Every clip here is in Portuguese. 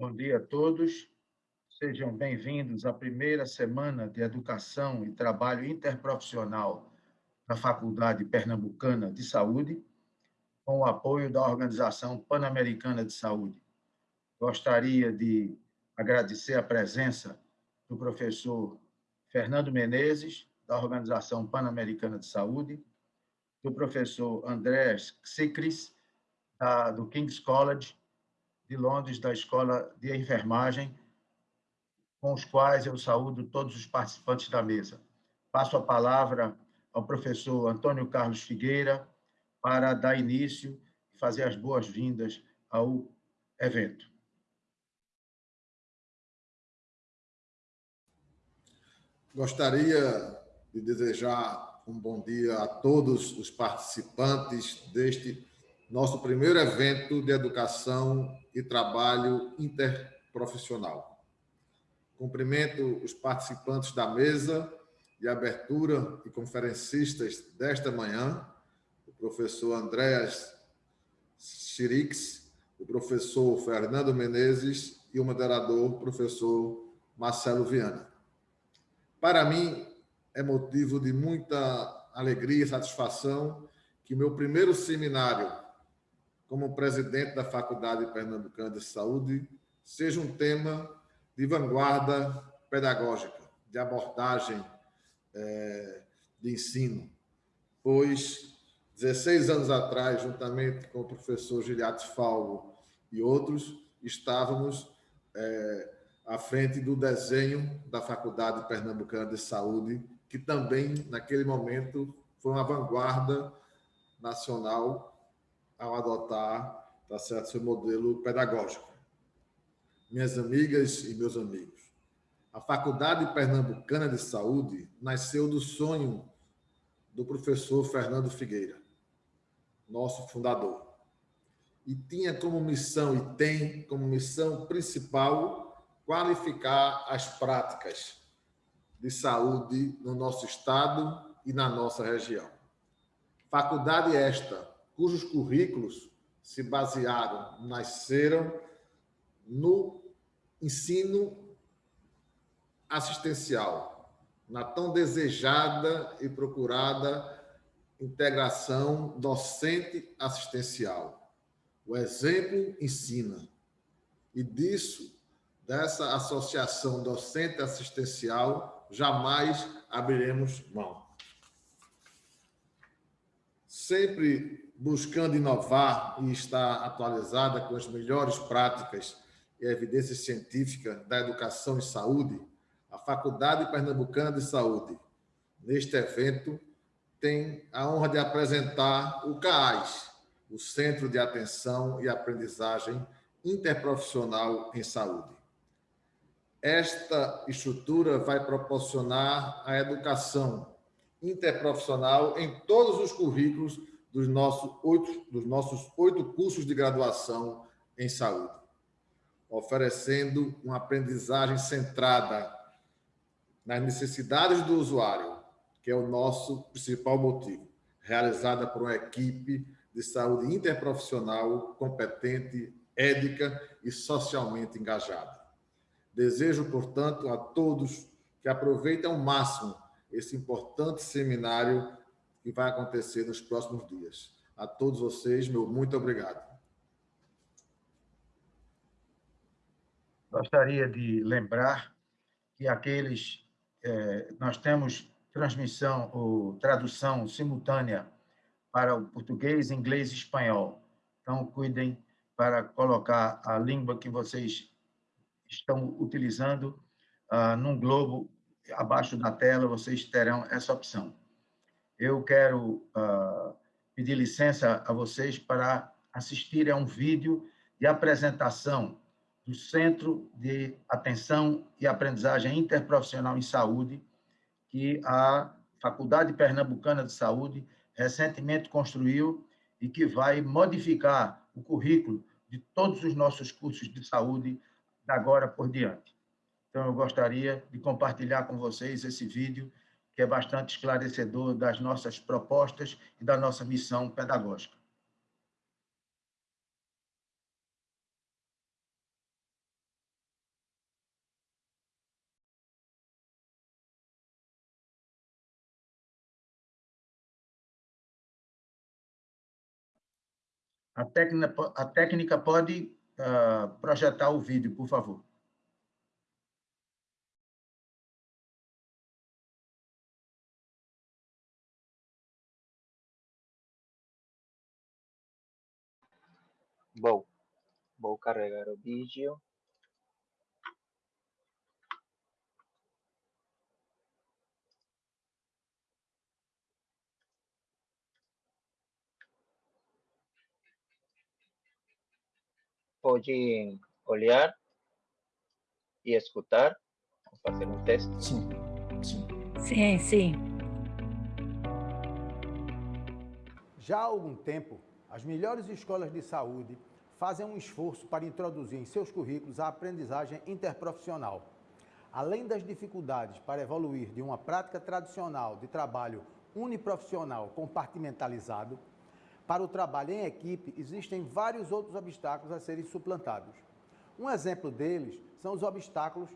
Bom dia a todos. Sejam bem-vindos à primeira semana de Educação e Trabalho Interprofissional da Faculdade Pernambucana de Saúde, com o apoio da Organização Pan-Americana de Saúde. Gostaria de agradecer a presença do professor Fernando Menezes, da Organização Pan-Americana de Saúde, do professor Andrés Xicris, do King's College de Londres, da Escola de Enfermagem, com os quais eu saúdo todos os participantes da mesa. Passo a palavra ao professor Antônio Carlos Figueira para dar início e fazer as boas-vindas ao evento. Gostaria de desejar um bom dia a todos os participantes deste nosso primeiro evento de educação e trabalho interprofissional. Cumprimento os participantes da mesa de abertura e conferencistas desta manhã, o professor Andréas Chirix, o professor Fernando Menezes e o moderador, professor Marcelo Viana. Para mim, é motivo de muita alegria e satisfação que meu primeiro seminário como presidente da Faculdade Pernambucana de Saúde, seja um tema de vanguarda pedagógica, de abordagem é, de ensino, pois 16 anos atrás, juntamente com o professor Giliates Falvo e outros, estávamos é, à frente do desenho da Faculdade Pernambucana de Saúde, que também, naquele momento, foi uma vanguarda nacional ao adotar tá certo, seu modelo pedagógico. Minhas amigas e meus amigos, a Faculdade Pernambucana de Saúde nasceu do sonho do professor Fernando Figueira, nosso fundador. E tinha como missão, e tem como missão principal, qualificar as práticas de saúde no nosso estado e na nossa região. Faculdade esta cujos currículos se basearam, nasceram no ensino assistencial, na tão desejada e procurada integração docente-assistencial. O exemplo ensina. E disso, dessa associação docente-assistencial, jamais abriremos mão. Sempre buscando inovar e estar atualizada com as melhores práticas e evidências científicas da educação e saúde, a Faculdade Pernambucana de Saúde, neste evento, tem a honra de apresentar o CAAS, o Centro de Atenção e Aprendizagem Interprofissional em Saúde. Esta estrutura vai proporcionar a educação interprofissional em todos os currículos dos nossos oito, dos nossos oito cursos de graduação em saúde, oferecendo uma aprendizagem centrada nas necessidades do usuário, que é o nosso principal motivo, realizada por uma equipe de saúde interprofissional competente, ética e socialmente engajada. Desejo, portanto, a todos que aproveitem ao máximo esse importante seminário que vai acontecer nos próximos dias. A todos vocês, meu muito obrigado. Gostaria de lembrar que aqueles é, nós temos transmissão ou tradução simultânea para o português, inglês e espanhol. Então, cuidem para colocar a língua que vocês estão utilizando ah, num globo abaixo da tela, vocês terão essa opção eu quero uh, pedir licença a vocês para assistir a um vídeo de apresentação do Centro de Atenção e Aprendizagem Interprofissional em Saúde, que a Faculdade Pernambucana de Saúde recentemente construiu e que vai modificar o currículo de todos os nossos cursos de saúde da agora por diante. Então, eu gostaria de compartilhar com vocês esse vídeo que é bastante esclarecedor das nossas propostas e da nossa missão pedagógica. A técnica, a técnica pode uh, projetar o vídeo, por favor. Vou, vou carregar o vídeo. Pode olhar e escutar. Vamos fazer um teste. Sim, sim. Sim, sim. Já há algum tempo, as melhores escolas de saúde fazem um esforço para introduzir em seus currículos a aprendizagem interprofissional. Além das dificuldades para evoluir de uma prática tradicional de trabalho uniprofissional compartimentalizado, para o trabalho em equipe existem vários outros obstáculos a serem suplantados. Um exemplo deles são os obstáculos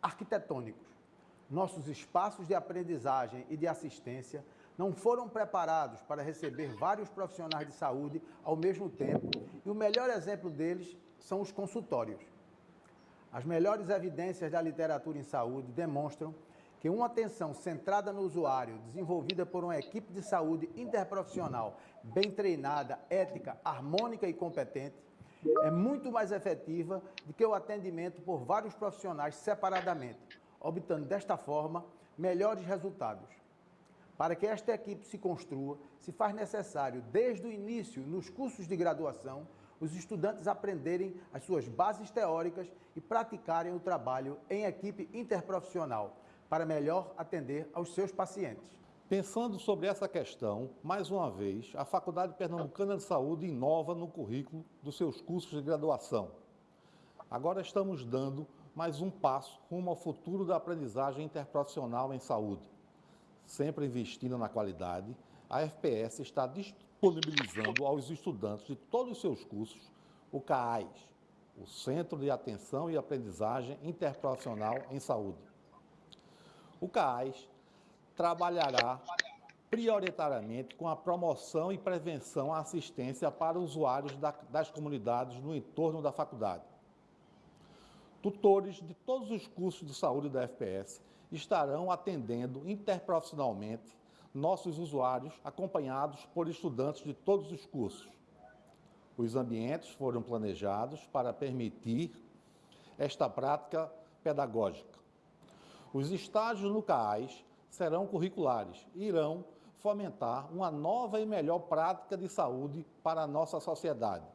arquitetônicos. Nossos espaços de aprendizagem e de assistência não foram preparados para receber vários profissionais de saúde ao mesmo tempo e o melhor exemplo deles são os consultórios. As melhores evidências da literatura em saúde demonstram que uma atenção centrada no usuário, desenvolvida por uma equipe de saúde interprofissional bem treinada, ética, harmônica e competente, é muito mais efetiva do que o atendimento por vários profissionais separadamente, obtendo desta forma melhores resultados. Para que esta equipe se construa, se faz necessário, desde o início, nos cursos de graduação, os estudantes aprenderem as suas bases teóricas e praticarem o trabalho em equipe interprofissional, para melhor atender aos seus pacientes. Pensando sobre essa questão, mais uma vez, a Faculdade Pernambucana de Saúde inova no currículo dos seus cursos de graduação. Agora estamos dando mais um passo rumo ao futuro da aprendizagem interprofissional em saúde sempre investindo na qualidade, a FPS está disponibilizando aos estudantes de todos os seus cursos o CAAS, o Centro de Atenção e Aprendizagem Interprofissional em Saúde. O CAAS trabalhará prioritariamente com a promoção e prevenção à assistência para usuários das comunidades no entorno da faculdade. Tutores de todos os cursos de saúde da FPS estarão atendendo interprofissionalmente nossos usuários, acompanhados por estudantes de todos os cursos. Os ambientes foram planejados para permitir esta prática pedagógica. Os estágios no CAAS serão curriculares e irão fomentar uma nova e melhor prática de saúde para a nossa sociedade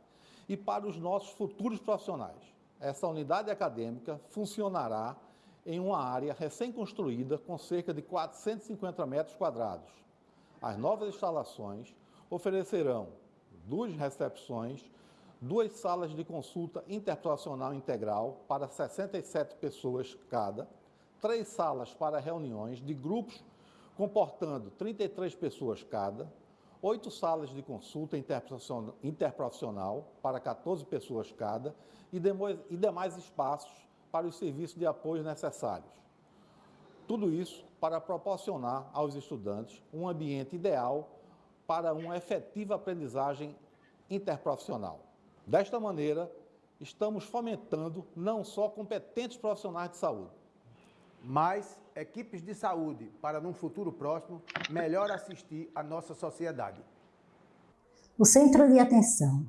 e para os nossos futuros profissionais. Essa unidade acadêmica funcionará em uma área recém-construída com cerca de 450 metros quadrados. As novas instalações oferecerão duas recepções, duas salas de consulta interprofissional integral para 67 pessoas cada, três salas para reuniões de grupos comportando 33 pessoas cada, oito salas de consulta interprofissional para 14 pessoas cada e demais espaços para os serviços de apoio necessários. Tudo isso para proporcionar aos estudantes um ambiente ideal para uma efetiva aprendizagem interprofissional. Desta maneira, estamos fomentando não só competentes profissionais de saúde, mas equipes de saúde para, num futuro próximo, melhor assistir a nossa sociedade. O Centro de Atenção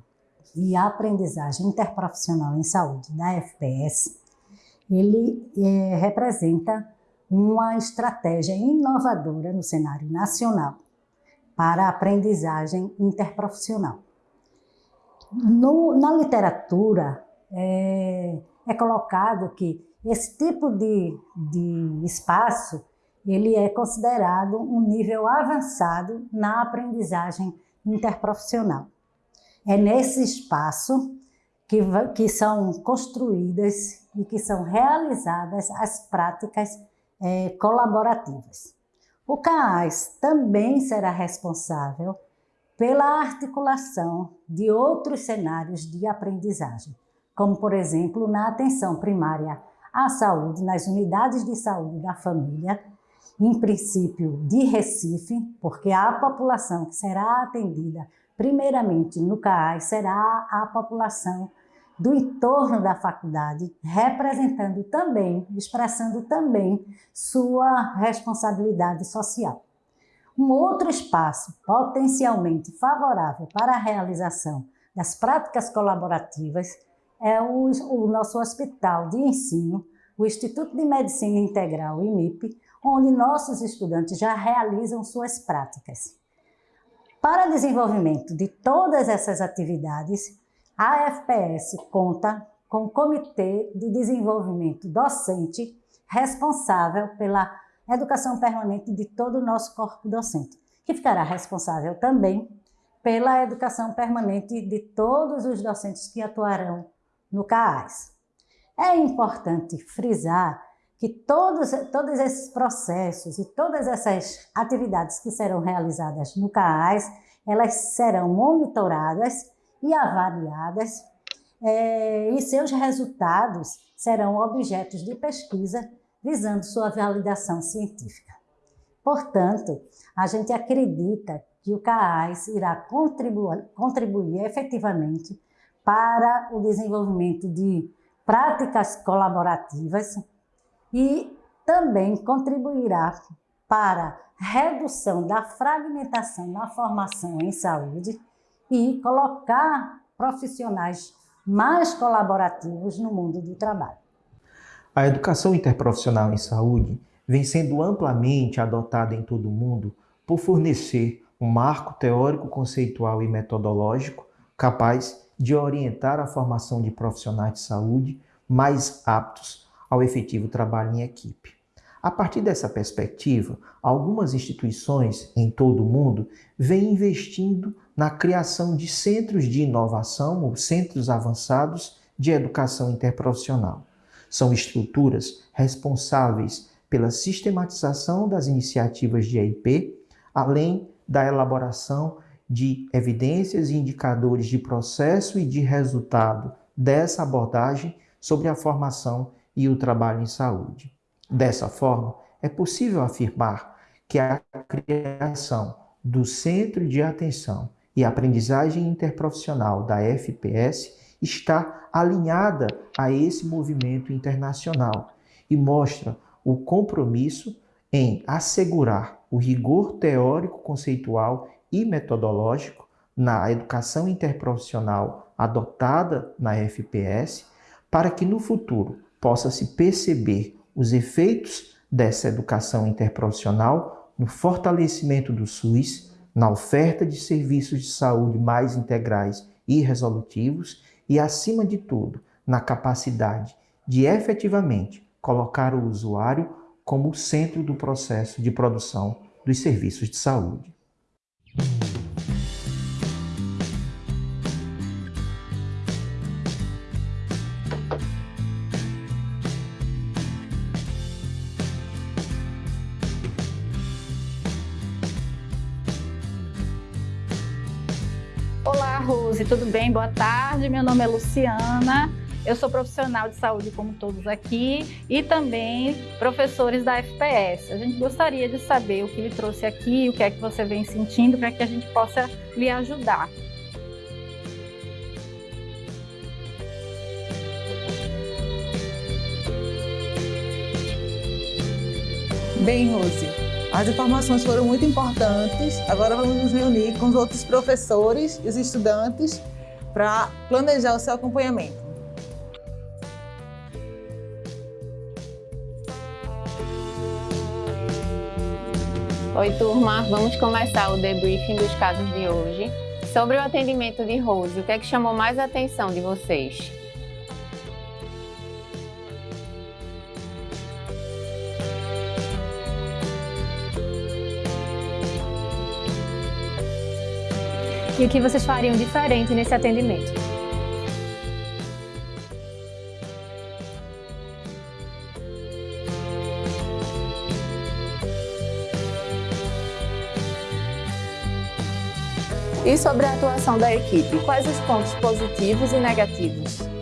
e Aprendizagem Interprofissional em Saúde da FPS ele é, representa uma estratégia inovadora no cenário nacional para a aprendizagem interprofissional. No, na literatura, é, é, colocado que esse tipo de, de espaço ele é considerado um nível avançado na aprendizagem interprofissional. É nesse espaço que, que são construídas e que são realizadas as práticas é, colaborativas. O CAAS também será responsável pela articulação de outros cenários de aprendizagem, como, por exemplo, na atenção primária à saúde, nas unidades de saúde da família, em princípio de Recife, porque a população que será atendida primeiramente no CAAS, será a população do entorno da faculdade, representando também, expressando também sua responsabilidade social. Um outro espaço potencialmente favorável para a realização das práticas colaborativas é o, o nosso hospital de ensino, o Instituto de Medicina Integral, IMIP, onde nossos estudantes já realizam suas práticas. Para desenvolvimento de todas essas atividades, a FPS conta com o Comitê de Desenvolvimento Docente responsável pela educação permanente de todo o nosso corpo docente, que ficará responsável também pela educação permanente de todos os docentes que atuarão no CAAS. É importante frisar que todos, todos esses processos e todas essas atividades que serão realizadas no CAAS, elas serão monitoradas e avaliadas é, e seus resultados serão objetos de pesquisa visando sua validação científica. Portanto, a gente acredita que o CAAS irá contribuir, contribuir efetivamente para o desenvolvimento de práticas colaborativas e também contribuirá para redução da fragmentação na formação em saúde e colocar profissionais mais colaborativos no mundo do trabalho. A educação interprofissional em saúde vem sendo amplamente adotada em todo o mundo por fornecer um marco teórico, conceitual e metodológico capaz de orientar a formação de profissionais de saúde mais aptos ao efetivo trabalho em equipe. A partir dessa perspectiva, algumas instituições em todo o mundo vêm investindo na criação de centros de inovação ou centros avançados de educação interprofissional. São estruturas responsáveis pela sistematização das iniciativas de EIP, além da elaboração de evidências e indicadores de processo e de resultado dessa abordagem sobre a formação e o trabalho em saúde. Dessa forma, é possível afirmar que a criação do Centro de Atenção e Aprendizagem Interprofissional da FPS está alinhada a esse movimento internacional e mostra o compromisso em assegurar o rigor teórico, conceitual e metodológico na educação interprofissional adotada na FPS, para que no futuro possa se perceber os efeitos dessa educação interprofissional no fortalecimento do SUS na oferta de serviços de saúde mais integrais e resolutivos e, acima de tudo, na capacidade de efetivamente colocar o usuário como o centro do processo de produção dos serviços de saúde. Tudo bem? Boa tarde, meu nome é Luciana, eu sou profissional de saúde como todos aqui e também professores da FPS. A gente gostaria de saber o que lhe trouxe aqui, o que é que você vem sentindo para que a gente possa lhe ajudar. Bem, Rose, as informações foram muito importantes. Agora vamos nos reunir com os outros professores e os estudantes para planejar o seu acompanhamento. Oi, turma. Vamos começar o debriefing dos casos de hoje. Sobre o atendimento de Rose, o que é que chamou mais a atenção de vocês? E o que vocês fariam diferente nesse atendimento. E sobre a atuação da equipe, quais os pontos positivos e negativos?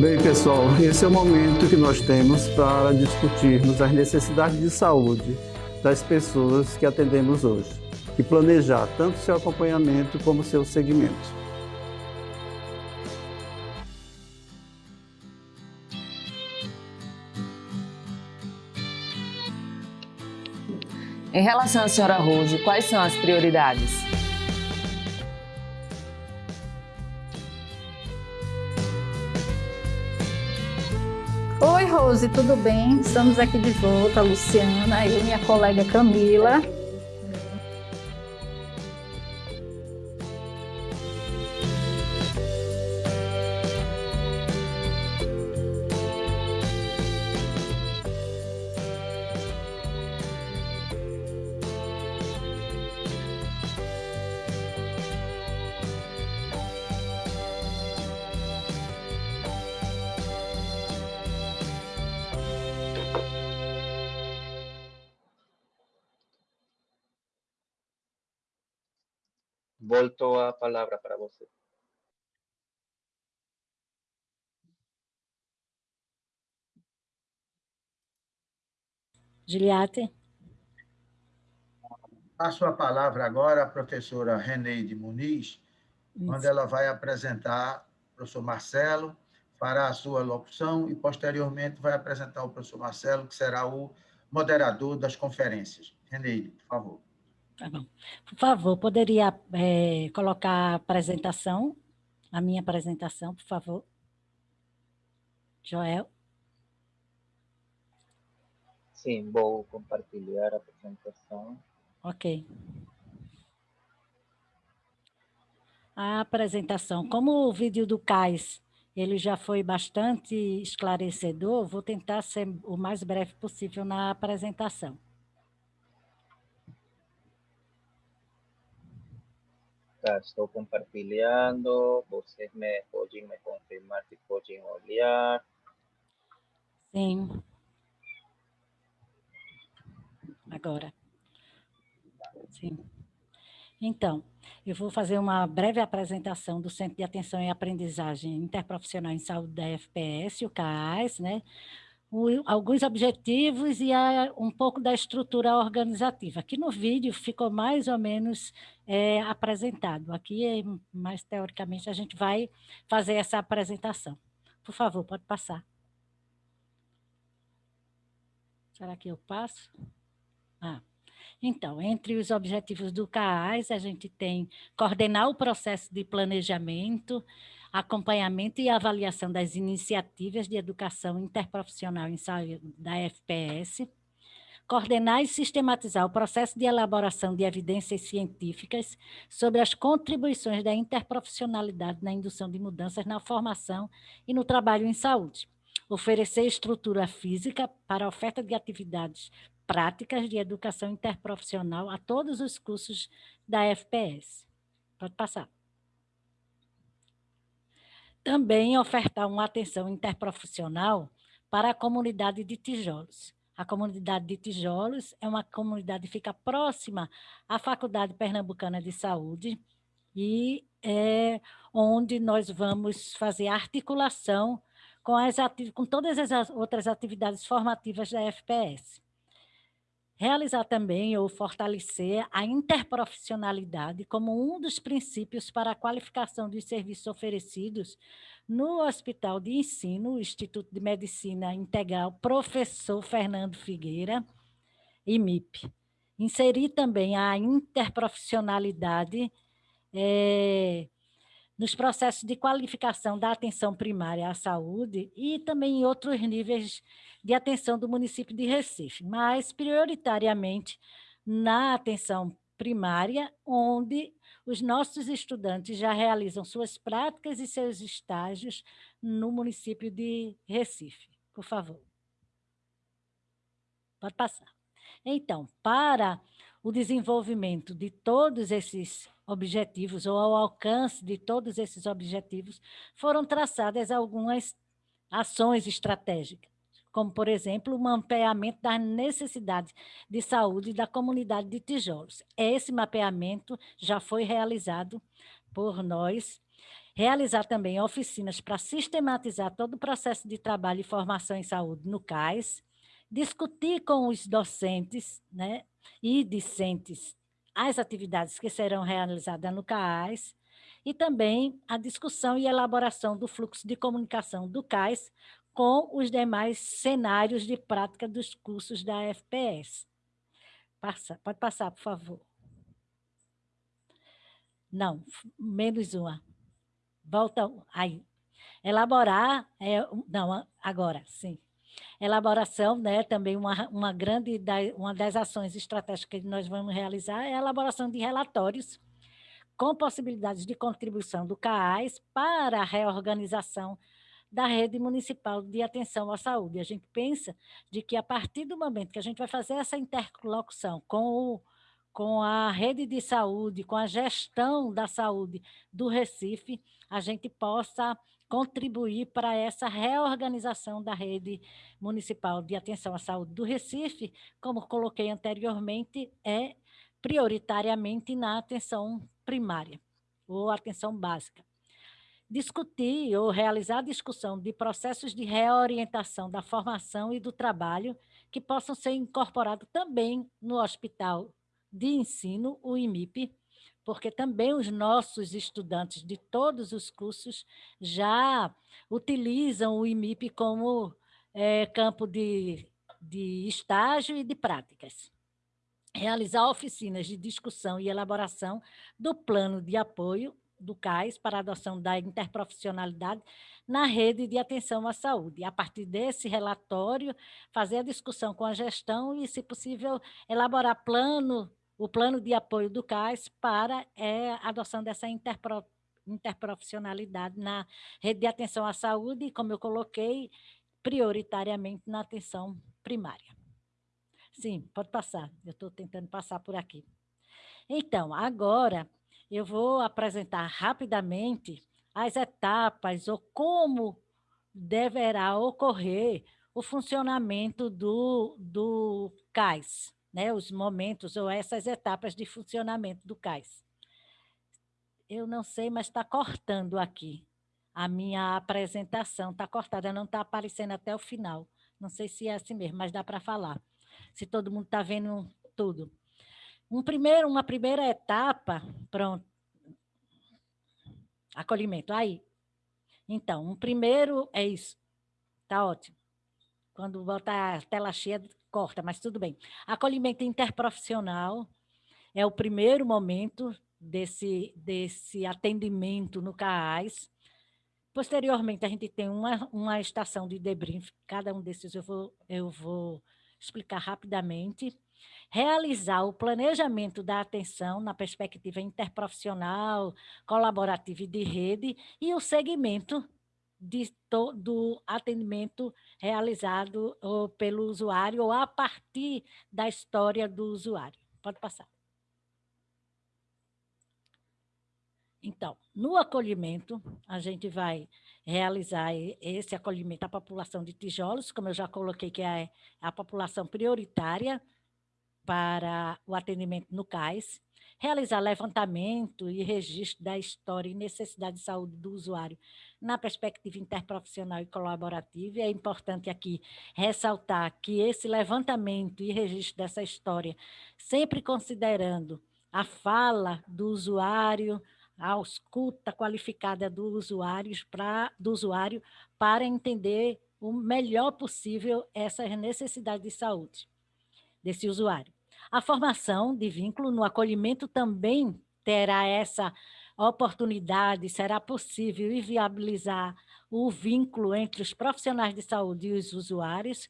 Bem, pessoal, esse é o momento que nós temos para discutirmos as necessidades de saúde das pessoas que atendemos hoje e planejar tanto seu acompanhamento como seu segmento. Em relação à senhora Rose, quais são as prioridades? Rose, tudo bem? Estamos aqui de volta, Luciana, e minha colega Camila. Volto a palavra para você. Giliate. Passo a palavra agora à professora Reneide Muniz, Isso. onde ela vai apresentar o professor Marcelo, fará a sua locução e, posteriormente, vai apresentar o professor Marcelo, que será o moderador das conferências. Reneide, por favor. Tá bom. Por favor, poderia é, colocar a apresentação, a minha apresentação, por favor. Joel. Sim, vou compartilhar a apresentação. Ok. A apresentação. Como o vídeo do CAIS ele já foi bastante esclarecedor, vou tentar ser o mais breve possível na apresentação. Tá, estou compartilhando, vocês me podem me confirmar se podem olhar. Sim. Agora. Sim. Então, eu vou fazer uma breve apresentação do Centro de Atenção e Aprendizagem Interprofissional em Saúde da FPS, o CAAS, né? Alguns objetivos e um pouco da estrutura organizativa. Aqui no vídeo ficou mais ou menos é, apresentado. Aqui, é mais teoricamente, a gente vai fazer essa apresentação. Por favor, pode passar. Será que eu passo? Ah, então, entre os objetivos do CAAS, a gente tem coordenar o processo de planejamento, acompanhamento e avaliação das iniciativas de educação interprofissional em saúde da FPS, coordenar e sistematizar o processo de elaboração de evidências científicas sobre as contribuições da interprofissionalidade na indução de mudanças na formação e no trabalho em saúde, oferecer estrutura física para oferta de atividades práticas de educação interprofissional a todos os cursos da FPS. Pode passar também ofertar uma atenção interprofissional para a comunidade de tijolos. A comunidade de tijolos é uma comunidade que fica próxima à Faculdade Pernambucana de Saúde e é onde nós vamos fazer articulação com, as, com todas as outras atividades formativas da FPS. Realizar também ou fortalecer a interprofissionalidade como um dos princípios para a qualificação dos serviços oferecidos no Hospital de Ensino, Instituto de Medicina Integral Professor Fernando Figueira, IMIP. Inserir também a interprofissionalidade é, nos processos de qualificação da atenção primária à saúde e também em outros níveis de atenção do município de Recife, mas prioritariamente na atenção primária, onde os nossos estudantes já realizam suas práticas e seus estágios no município de Recife. Por favor. Pode passar. Então, para o desenvolvimento de todos esses objetivos, ou ao alcance de todos esses objetivos, foram traçadas algumas ações estratégicas, como, por exemplo, o mapeamento das necessidades de saúde da comunidade de tijolos. Esse mapeamento já foi realizado por nós, realizar também oficinas para sistematizar todo o processo de trabalho e formação em saúde no CAIS, discutir com os docentes né, e discentes as atividades que serão realizadas no CAIS, e também a discussão e elaboração do fluxo de comunicação do CAIS com os demais cenários de prática dos cursos da FPS. Passa, pode passar, por favor. Não, menos uma. Volta aí. Elaborar, é, não, agora, sim. Elaboração, né, também uma, uma grande, uma das ações estratégicas que nós vamos realizar é a elaboração de relatórios com possibilidades de contribuição do CAAS para a reorganização da rede municipal de atenção à saúde. A gente pensa de que a partir do momento que a gente vai fazer essa interlocução com, o, com a rede de saúde, com a gestão da saúde do Recife, a gente possa contribuir para essa reorganização da rede municipal de atenção à saúde do Recife, como coloquei anteriormente, é prioritariamente na atenção primária ou atenção básica. Discutir ou realizar discussão de processos de reorientação da formação e do trabalho que possam ser incorporados também no hospital de ensino, o IMIP, porque também os nossos estudantes de todos os cursos já utilizam o IMIP como é, campo de, de estágio e de práticas realizar oficinas de discussão e elaboração do plano de apoio do CAIS para a adoção da interprofissionalidade na rede de atenção à saúde. A partir desse relatório, fazer a discussão com a gestão e, se possível, elaborar plano, o plano de apoio do CAIS para é, a adoção dessa interpro, interprofissionalidade na rede de atenção à saúde, como eu coloquei, prioritariamente na atenção primária. Sim, pode passar. Eu estou tentando passar por aqui. Então, agora eu vou apresentar rapidamente as etapas ou como deverá ocorrer o funcionamento do, do CAIS, né? os momentos ou essas etapas de funcionamento do CAIS. Eu não sei, mas está cortando aqui. A minha apresentação está cortada, não está aparecendo até o final. Não sei se é assim mesmo, mas dá para falar se todo mundo está vendo tudo. Um primeiro, uma primeira etapa, pronto, acolhimento, aí. Então, um primeiro é isso, tá ótimo. Quando botar a tela cheia, corta, mas tudo bem. Acolhimento interprofissional é o primeiro momento desse, desse atendimento no CAAS. Posteriormente, a gente tem uma, uma estação de debrief, cada um desses eu vou, eu vou explicar rapidamente, realizar o planejamento da atenção na perspectiva interprofissional, colaborativa e de rede, e o segmento de, do atendimento realizado ou, pelo usuário ou a partir da história do usuário. Pode passar. Então, no acolhimento, a gente vai realizar esse acolhimento à população de tijolos, como eu já coloquei, que é a população prioritária para o atendimento no CAIS, realizar levantamento e registro da história e necessidade de saúde do usuário na perspectiva interprofissional e colaborativa. E é importante aqui ressaltar que esse levantamento e registro dessa história, sempre considerando a fala do usuário, a escuta qualificada do usuário, pra, do usuário para entender o melhor possível essas necessidades de saúde desse usuário. A formação de vínculo no acolhimento também terá essa oportunidade, será possível viabilizar o vínculo entre os profissionais de saúde e os usuários,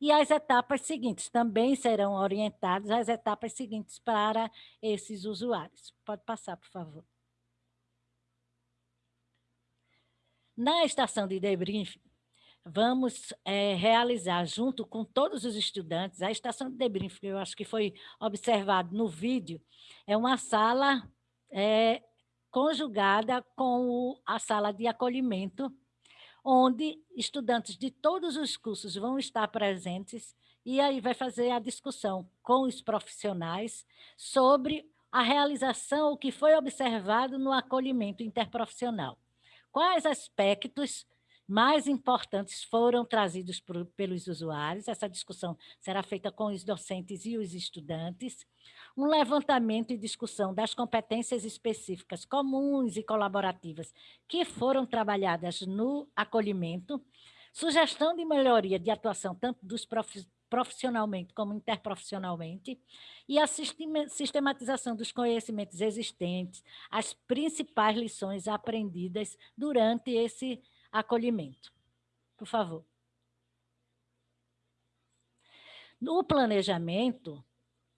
e as etapas seguintes também serão orientadas às etapas seguintes para esses usuários. Pode passar, por favor. Na estação de debriefing, vamos é, realizar, junto com todos os estudantes, a estação de debriefing, eu acho que foi observado no vídeo, é uma sala é, conjugada com o, a sala de acolhimento, onde estudantes de todos os cursos vão estar presentes e aí vai fazer a discussão com os profissionais sobre a realização, o que foi observado no acolhimento interprofissional. Quais aspectos mais importantes foram trazidos por, pelos usuários. Essa discussão será feita com os docentes e os estudantes. Um levantamento e discussão das competências específicas comuns e colaborativas que foram trabalhadas no acolhimento. Sugestão de melhoria de atuação tanto dos profissionalmente como interprofissionalmente, e a sistematização dos conhecimentos existentes, as principais lições aprendidas durante esse acolhimento. Por favor. No planejamento,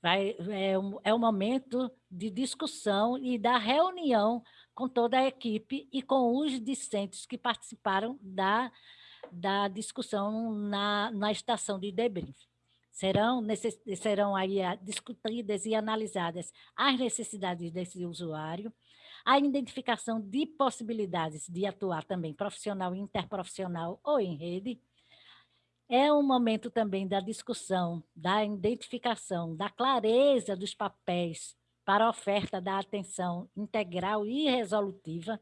vai, é, um, é um momento de discussão e da reunião com toda a equipe e com os discentes que participaram da, da discussão na, na estação de debrief. Serão, necess, serão aí discutidas e analisadas as necessidades desse usuário, a identificação de possibilidades de atuar também profissional, interprofissional ou em rede. É um momento também da discussão, da identificação, da clareza dos papéis para a oferta da atenção integral e resolutiva,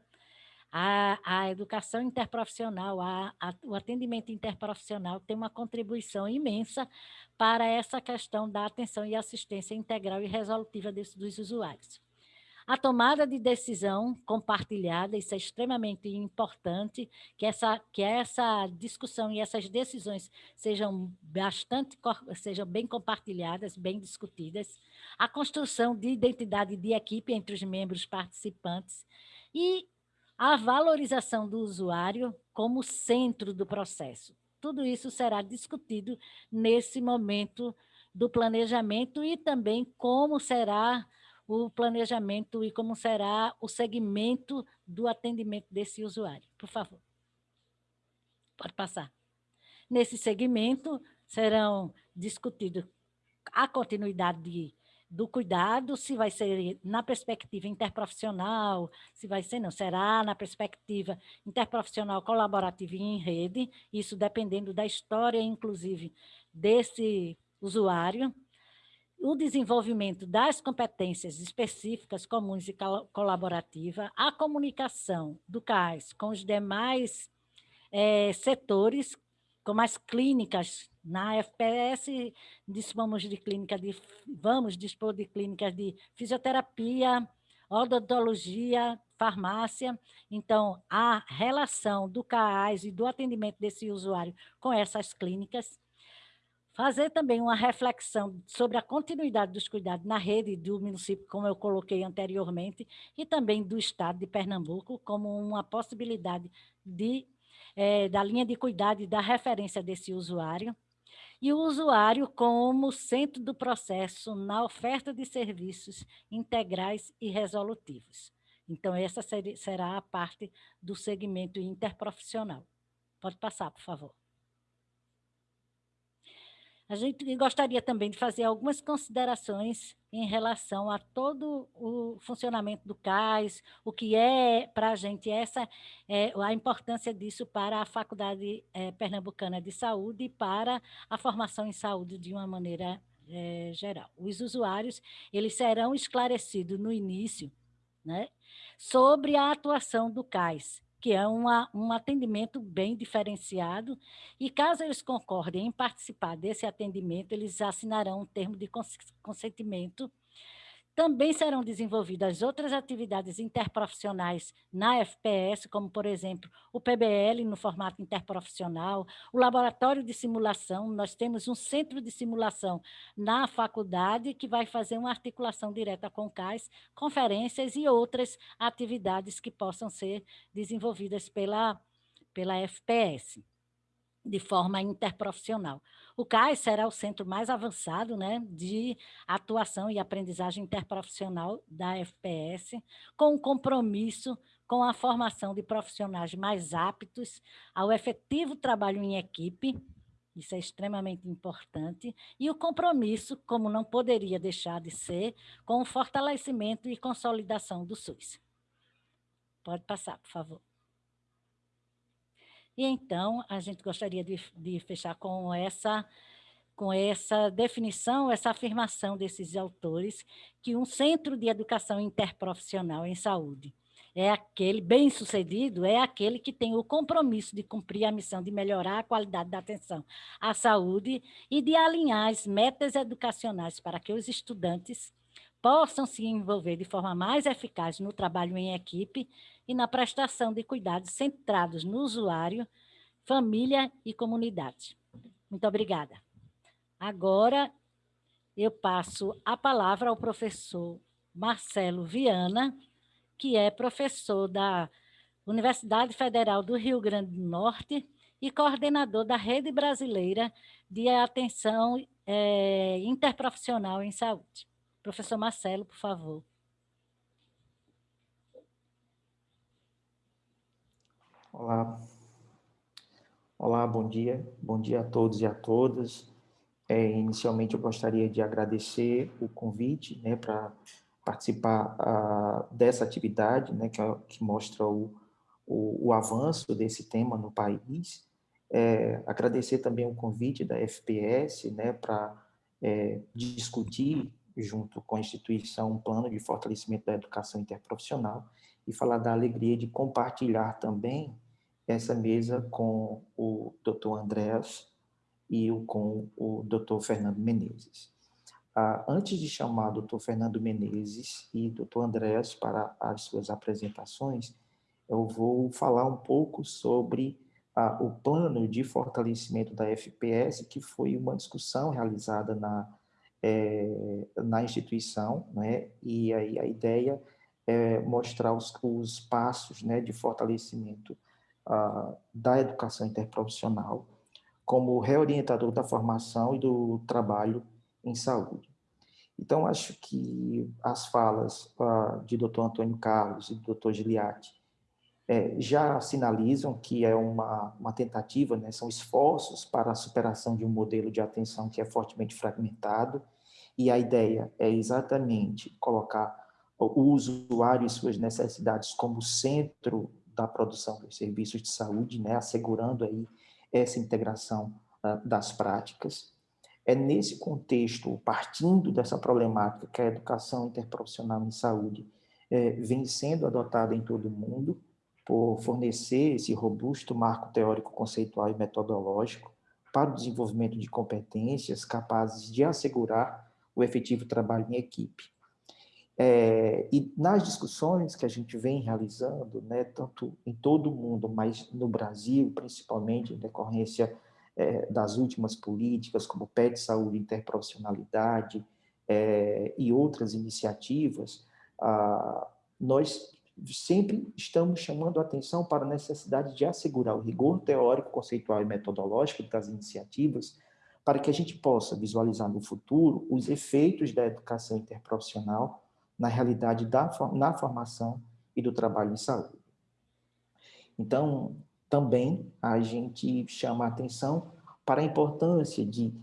a, a educação interprofissional, a, a, o atendimento interprofissional tem uma contribuição imensa para essa questão da atenção e assistência integral e resolutiva desse, dos usuários. A tomada de decisão compartilhada, isso é extremamente importante, que essa, que essa discussão e essas decisões sejam bastante, sejam bem compartilhadas, bem discutidas. A construção de identidade de equipe entre os membros participantes e a valorização do usuário como centro do processo. Tudo isso será discutido nesse momento do planejamento e também como será o planejamento e como será o segmento do atendimento desse usuário. Por favor. Pode passar. Nesse segmento, serão discutidos a continuidade de, do cuidado, se vai ser na perspectiva interprofissional, se vai ser, não, será na perspectiva interprofissional colaborativa e em rede, isso dependendo da história, inclusive, desse usuário, o desenvolvimento das competências específicas, comuns e colaborativa, a comunicação do CAIS com os demais é, setores, como as clínicas, na FPS dispomos de clínica de, vamos dispor de clínicas de fisioterapia, odontologia, farmácia, então a relação do CAIS e do atendimento desse usuário com essas clínicas, Fazer também uma reflexão sobre a continuidade dos cuidados na rede do município, como eu coloquei anteriormente, e também do Estado de Pernambuco, como uma possibilidade de, é, da linha de cuidado e da referência desse usuário. E o usuário como centro do processo na oferta de serviços integrais e resolutivos. Então, essa será a parte do segmento interprofissional. Pode passar, por favor. A gente gostaria também de fazer algumas considerações em relação a todo o funcionamento do CAIS, o que é para a gente essa é, a importância disso para a Faculdade é, Pernambucana de Saúde e para a formação em saúde de uma maneira é, geral. Os usuários eles serão esclarecidos no início né, sobre a atuação do CAIS, que é uma, um atendimento bem diferenciado, e caso eles concordem em participar desse atendimento, eles assinarão um termo de consentimento também serão desenvolvidas outras atividades interprofissionais na FPS, como, por exemplo, o PBL no formato interprofissional, o laboratório de simulação. Nós temos um centro de simulação na faculdade que vai fazer uma articulação direta com o CAIS, conferências e outras atividades que possam ser desenvolvidas pela, pela FPS de forma interprofissional. O CAIS será o centro mais avançado né, de atuação e aprendizagem interprofissional da FPS, com um compromisso com a formação de profissionais mais aptos ao efetivo trabalho em equipe, isso é extremamente importante, e o compromisso, como não poderia deixar de ser, com o fortalecimento e consolidação do SUS. Pode passar, por favor. E então, a gente gostaria de, de fechar com essa com essa definição, essa afirmação desses autores, que um centro de educação interprofissional em saúde é aquele bem-sucedido, é aquele que tem o compromisso de cumprir a missão de melhorar a qualidade da atenção à saúde e de alinhar as metas educacionais para que os estudantes possam se envolver de forma mais eficaz no trabalho em equipe e na prestação de cuidados centrados no usuário, família e comunidade. Muito obrigada. Agora, eu passo a palavra ao professor Marcelo Viana, que é professor da Universidade Federal do Rio Grande do Norte e coordenador da Rede Brasileira de Atenção é, Interprofissional em Saúde. Professor Marcelo, por favor. Olá. Olá, bom dia. Bom dia a todos e a todas. É, inicialmente, eu gostaria de agradecer o convite né, para participar uh, dessa atividade, né, que, que mostra o, o, o, avanço desse tema no país. É, agradecer também o convite da FPS né, para é, discutir, junto com a instituição, um plano de fortalecimento da educação interprofissional e falar da alegria de compartilhar também essa mesa com o Dr. Andréas e com o Dr. Fernando Menezes. Ah, antes de chamar o Dr. Fernando Menezes e Dr. Andréas para as suas apresentações, eu vou falar um pouco sobre ah, o plano de fortalecimento da FPS, que foi uma discussão realizada na, é, na instituição, né? e aí a ideia é mostrar os, os passos né, de fortalecimento ah, da educação interprofissional, como reorientador da formação e do trabalho em saúde. Então, acho que as falas uh, de Dr. Antônio Carlos e do Dr. Giliatti é, já sinalizam que é uma, uma tentativa, né, são esforços para a superação de um modelo de atenção que é fortemente fragmentado, e a ideia é exatamente colocar o usuário e suas necessidades como centro da produção dos serviços de saúde, né, assegurando aí essa integração uh, das práticas. É nesse contexto, partindo dessa problemática que a educação interprofissional em saúde é, vem sendo adotada em todo o mundo, por fornecer esse robusto marco teórico, conceitual e metodológico para o desenvolvimento de competências capazes de assegurar o efetivo trabalho em equipe. É, e nas discussões que a gente vem realizando, né, tanto em todo o mundo, mas no Brasil, principalmente em decorrência é, das últimas políticas, como PET Saúde Interprofissionalidade é, e outras iniciativas, ah, nós sempre estamos chamando a atenção para a necessidade de assegurar o rigor teórico, conceitual e metodológico das iniciativas, para que a gente possa visualizar no futuro os efeitos da educação interprofissional na realidade da na formação e do trabalho em saúde. Então, também a gente chama a atenção para a importância de,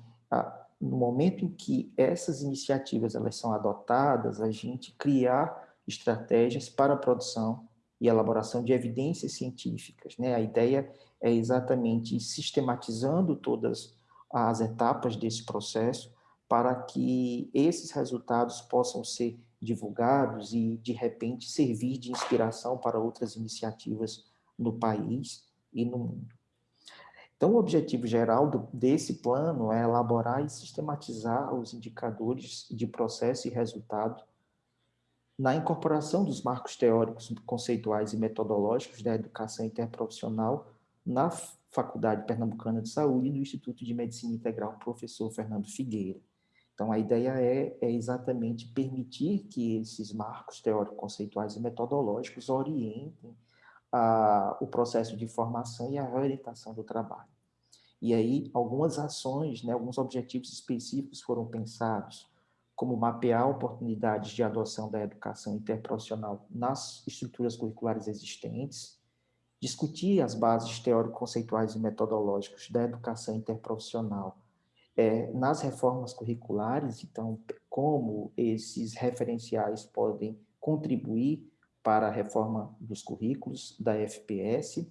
no momento em que essas iniciativas elas são adotadas, a gente criar estratégias para a produção e elaboração de evidências científicas. Né? A ideia é exatamente sistematizando todas as etapas desse processo para que esses resultados possam ser divulgados e, de repente, servir de inspiração para outras iniciativas no país e no mundo. Então, o objetivo geral do, desse plano é elaborar e sistematizar os indicadores de processo e resultado na incorporação dos marcos teóricos, conceituais e metodológicos da educação interprofissional na Faculdade Pernambucana de Saúde e no Instituto de Medicina Integral Professor Fernando Figueira. Então, a ideia é, é exatamente permitir que esses marcos teóricos, conceituais e metodológicos orientem a, o processo de formação e a reorientação do trabalho. E aí, algumas ações, né, alguns objetivos específicos foram pensados, como mapear oportunidades de adoção da educação interprofissional nas estruturas curriculares existentes, discutir as bases teórico-conceituais e metodológicas da educação interprofissional é, nas reformas curriculares, então, como esses referenciais podem contribuir para a reforma dos currículos da FPS,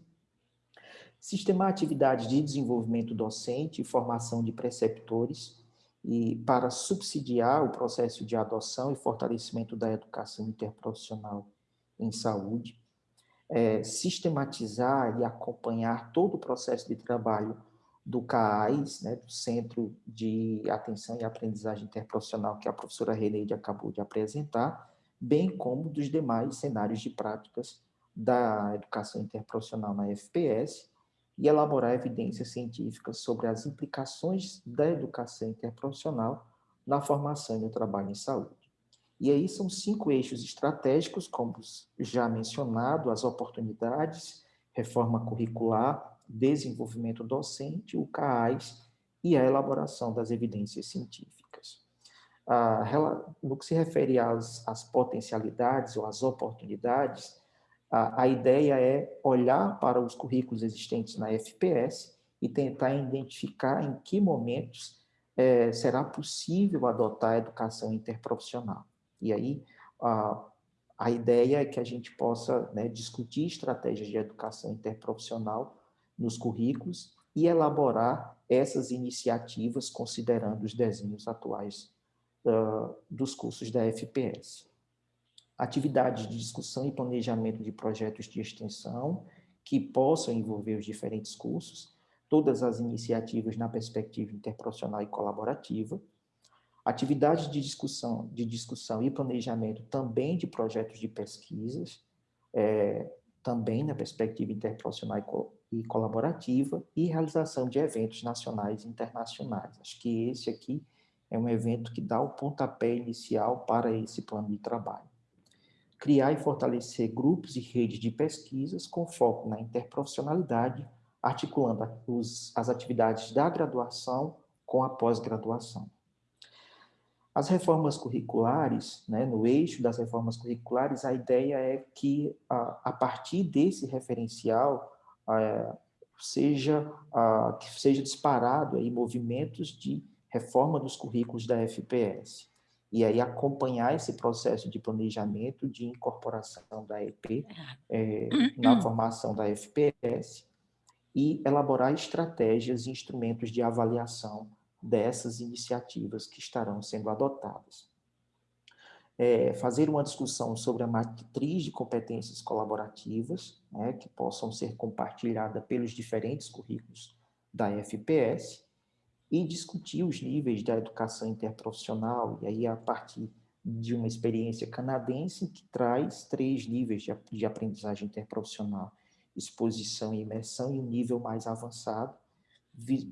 Sistemar atividades de desenvolvimento docente e formação de preceptores e para subsidiar o processo de adoção e fortalecimento da educação interprofissional em saúde, é, sistematizar e acompanhar todo o processo de trabalho do CAAIS, né, do Centro de Atenção e Aprendizagem Interprofissional, que a professora Reneide acabou de apresentar, bem como dos demais cenários de práticas da educação interprofissional na FPS, e elaborar evidências científicas sobre as implicações da educação interprofissional na formação e no trabalho em saúde. E aí são cinco eixos estratégicos, como já mencionado, as oportunidades, reforma curricular, desenvolvimento docente, o CAAS e a elaboração das evidências científicas. no que se refere às, às potencialidades ou às oportunidades, a, a ideia é olhar para os currículos existentes na FPS e tentar identificar em que momentos é, será possível adotar a educação interprofissional. E aí, a, a ideia é que a gente possa né, discutir estratégias de educação interprofissional nos currículos e elaborar essas iniciativas considerando os desenhos atuais uh, dos cursos da FPS atividades de discussão e planejamento de projetos de extensão que possam envolver os diferentes cursos, todas as iniciativas na perspectiva interprofissional e colaborativa, atividades de discussão, de discussão e planejamento também de projetos de pesquisas, é, também na perspectiva interprofissional e, co e colaborativa, e realização de eventos nacionais e internacionais. Acho que esse aqui é um evento que dá o pontapé inicial para esse plano de trabalho criar e fortalecer grupos e redes de pesquisas com foco na interprofissionalidade, articulando os, as atividades da graduação com a pós-graduação. As reformas curriculares, né, no eixo das reformas curriculares, a ideia é que, a, a partir desse referencial, a, seja, a, que seja disparado aí movimentos de reforma dos currículos da FPS e aí acompanhar esse processo de planejamento de incorporação da EP é, na formação da FPS e elaborar estratégias e instrumentos de avaliação dessas iniciativas que estarão sendo adotadas. É, fazer uma discussão sobre a matriz de competências colaborativas, né, que possam ser compartilhadas pelos diferentes currículos da FPS, e discutir os níveis da educação interprofissional, e aí a partir de uma experiência canadense que traz três níveis de, de aprendizagem interprofissional, exposição e imersão, e um nível mais avançado,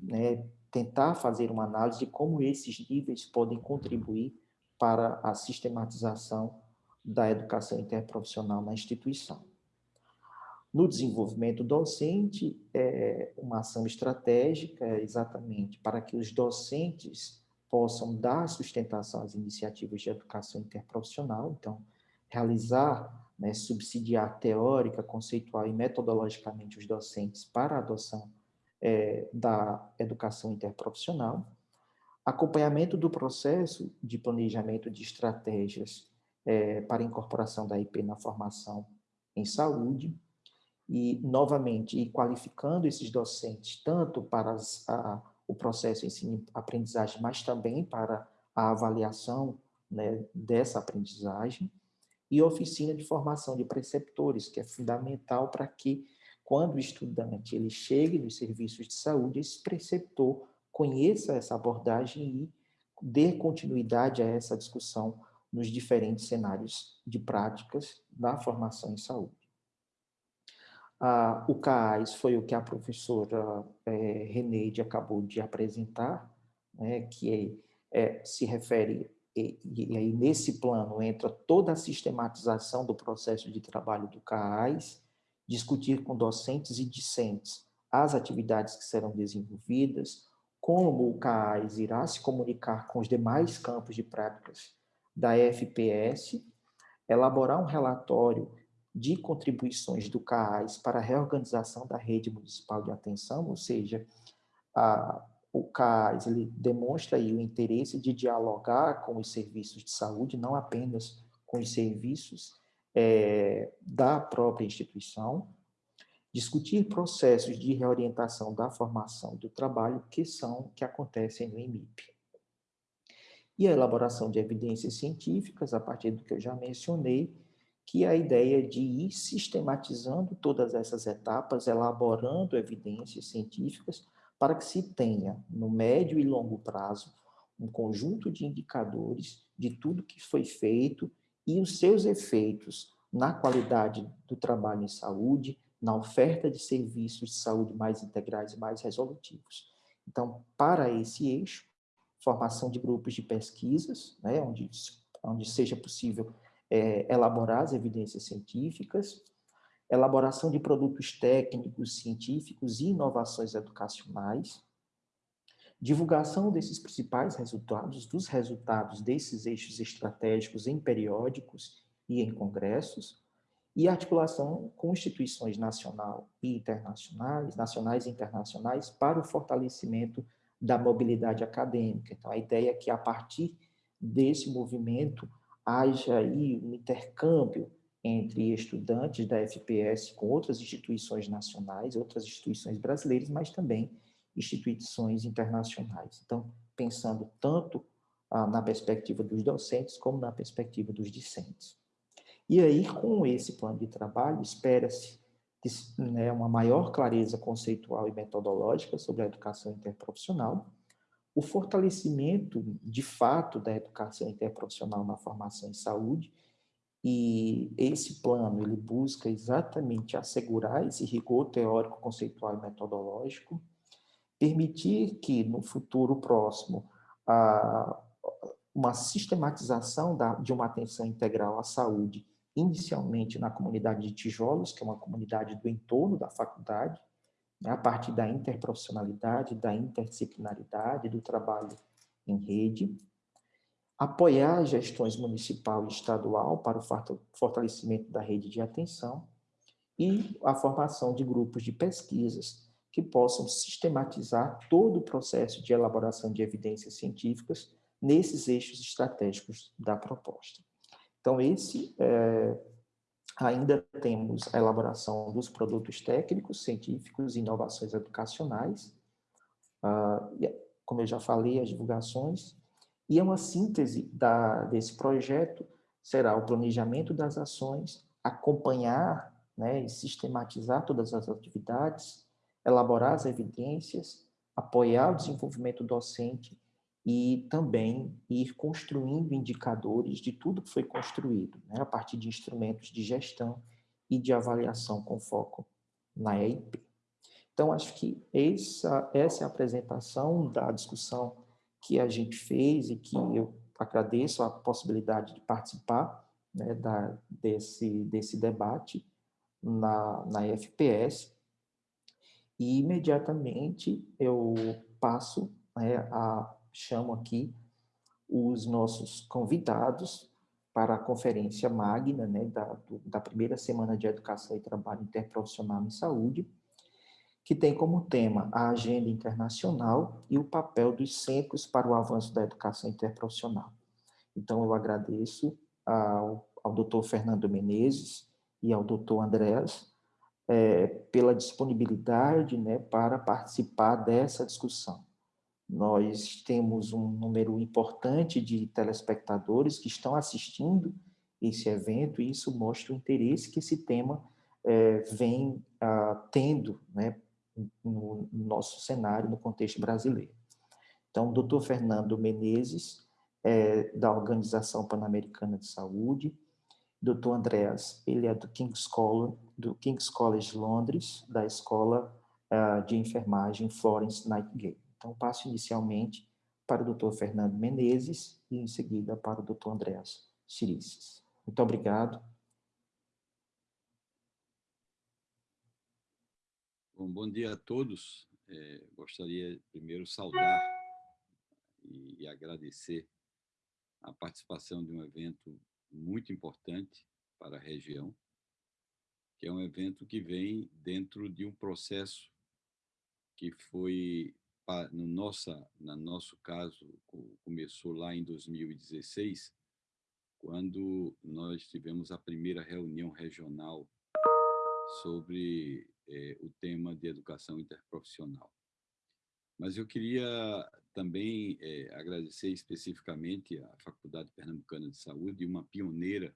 né, tentar fazer uma análise de como esses níveis podem contribuir para a sistematização da educação interprofissional na instituição. No desenvolvimento docente, é uma ação estratégica exatamente para que os docentes possam dar sustentação às iniciativas de educação interprofissional, então, realizar, né, subsidiar teórica, conceitual e metodologicamente os docentes para a adoção é, da educação interprofissional, acompanhamento do processo de planejamento de estratégias é, para incorporação da IP na formação em saúde, e, novamente, e qualificando esses docentes tanto para as, a, o processo ensino-aprendizagem, mas também para a avaliação né, dessa aprendizagem, e oficina de formação de preceptores, que é fundamental para que, quando o estudante ele chegue nos serviços de saúde, esse preceptor conheça essa abordagem e dê continuidade a essa discussão nos diferentes cenários de práticas da formação em saúde. Ah, o CAIS foi o que a professora é, Reneide acabou de apresentar, né, que é, é, se refere, e, e, aí nesse plano entra toda a sistematização do processo de trabalho do CAIS, discutir com docentes e discentes as atividades que serão desenvolvidas, como o CAIS irá se comunicar com os demais campos de práticas da FPS, elaborar um relatório de contribuições do CAAS para a reorganização da rede municipal de atenção, ou seja, a, o CAAS ele demonstra aí o interesse de dialogar com os serviços de saúde, não apenas com os serviços é, da própria instituição, discutir processos de reorientação da formação do trabalho que são que acontecem no IMIP. E a elaboração de evidências científicas, a partir do que eu já mencionei, que é a ideia de ir sistematizando todas essas etapas, elaborando evidências científicas, para que se tenha, no médio e longo prazo, um conjunto de indicadores de tudo que foi feito e os seus efeitos na qualidade do trabalho em saúde, na oferta de serviços de saúde mais integrais e mais resolutivos. Então, para esse eixo, formação de grupos de pesquisas, né, onde, onde seja possível é, elaborar as evidências científicas, elaboração de produtos técnicos, científicos e inovações educacionais, divulgação desses principais resultados, dos resultados desses eixos estratégicos em periódicos e em congressos, e articulação com instituições nacional e internacionais, nacionais e internacionais, para o fortalecimento da mobilidade acadêmica. Então, a ideia é que, a partir desse movimento, haja aí um intercâmbio entre estudantes da FPS com outras instituições nacionais, outras instituições brasileiras, mas também instituições internacionais. Então, pensando tanto ah, na perspectiva dos docentes como na perspectiva dos discentes. E aí, com esse plano de trabalho, espera-se né, uma maior clareza conceitual e metodológica sobre a educação interprofissional, o fortalecimento, de fato, da educação interprofissional na formação em saúde, e esse plano, ele busca exatamente assegurar esse rigor teórico, conceitual e metodológico, permitir que, no futuro próximo, a, uma sistematização da, de uma atenção integral à saúde, inicialmente na comunidade de Tijolos, que é uma comunidade do entorno da faculdade, né, a partir da interprofissionalidade, da interdisciplinaridade, do trabalho em rede, apoiar gestões municipal e estadual para o fortalecimento da rede de atenção e a formação de grupos de pesquisas que possam sistematizar todo o processo de elaboração de evidências científicas nesses eixos estratégicos da proposta. Então, esse é, Ainda temos a elaboração dos produtos técnicos, científicos e inovações educacionais, uh, como eu já falei, as divulgações, e é uma síntese da, desse projeto será o planejamento das ações, acompanhar né, e sistematizar todas as atividades, elaborar as evidências, apoiar o desenvolvimento docente e também ir construindo indicadores de tudo que foi construído, né, a partir de instrumentos de gestão e de avaliação com foco na EIP. Então, acho que essa, essa é a apresentação da discussão que a gente fez e que eu agradeço a possibilidade de participar né, da, desse, desse debate na, na FPS. E, imediatamente, eu passo né, a chamo aqui os nossos convidados para a conferência magna né, da, da primeira semana de Educação e Trabalho Interprofissional em Saúde, que tem como tema a agenda internacional e o papel dos centros para o avanço da educação interprofissional. Então, eu agradeço ao, ao doutor Fernando Menezes e ao doutor Andréas é, pela disponibilidade né, para participar dessa discussão. Nós temos um número importante de telespectadores que estão assistindo esse evento e isso mostra o interesse que esse tema é, vem ah, tendo né, no, no nosso cenário, no contexto brasileiro. Então, o doutor Fernando Menezes, é, da Organização Pan-Americana de Saúde, doutor Andreas, ele é do King's College, do King's College Londres, da Escola uh, de Enfermagem Florence Nightingale. Então, passo inicialmente para o Dr. Fernando Menezes e, em seguida, para o Dr. Andréas Chirices. Muito obrigado. Bom, bom dia a todos. É, gostaria primeiro saudar e, e agradecer a participação de um evento muito importante para a região, que é um evento que vem dentro de um processo que foi no nossa, no nosso caso, começou lá em 2016, quando nós tivemos a primeira reunião regional sobre é, o tema de educação interprofissional. Mas eu queria também é, agradecer especificamente à Faculdade Pernambucana de Saúde, uma pioneira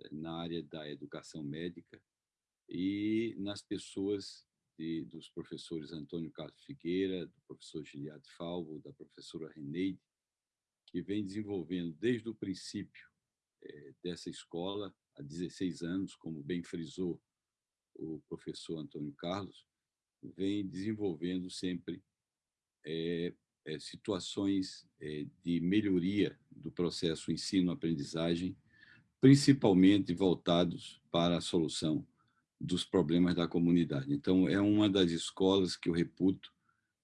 é, na área da educação médica, e nas pessoas de, dos professores Antônio Carlos Figueira, do professor Giliade Falvo, da professora Reneide, que vem desenvolvendo desde o princípio é, dessa escola, há 16 anos, como bem frisou o professor Antônio Carlos, vem desenvolvendo sempre é, é, situações é, de melhoria do processo ensino-aprendizagem, principalmente voltados para a solução dos problemas da comunidade. Então, é uma das escolas que eu reputo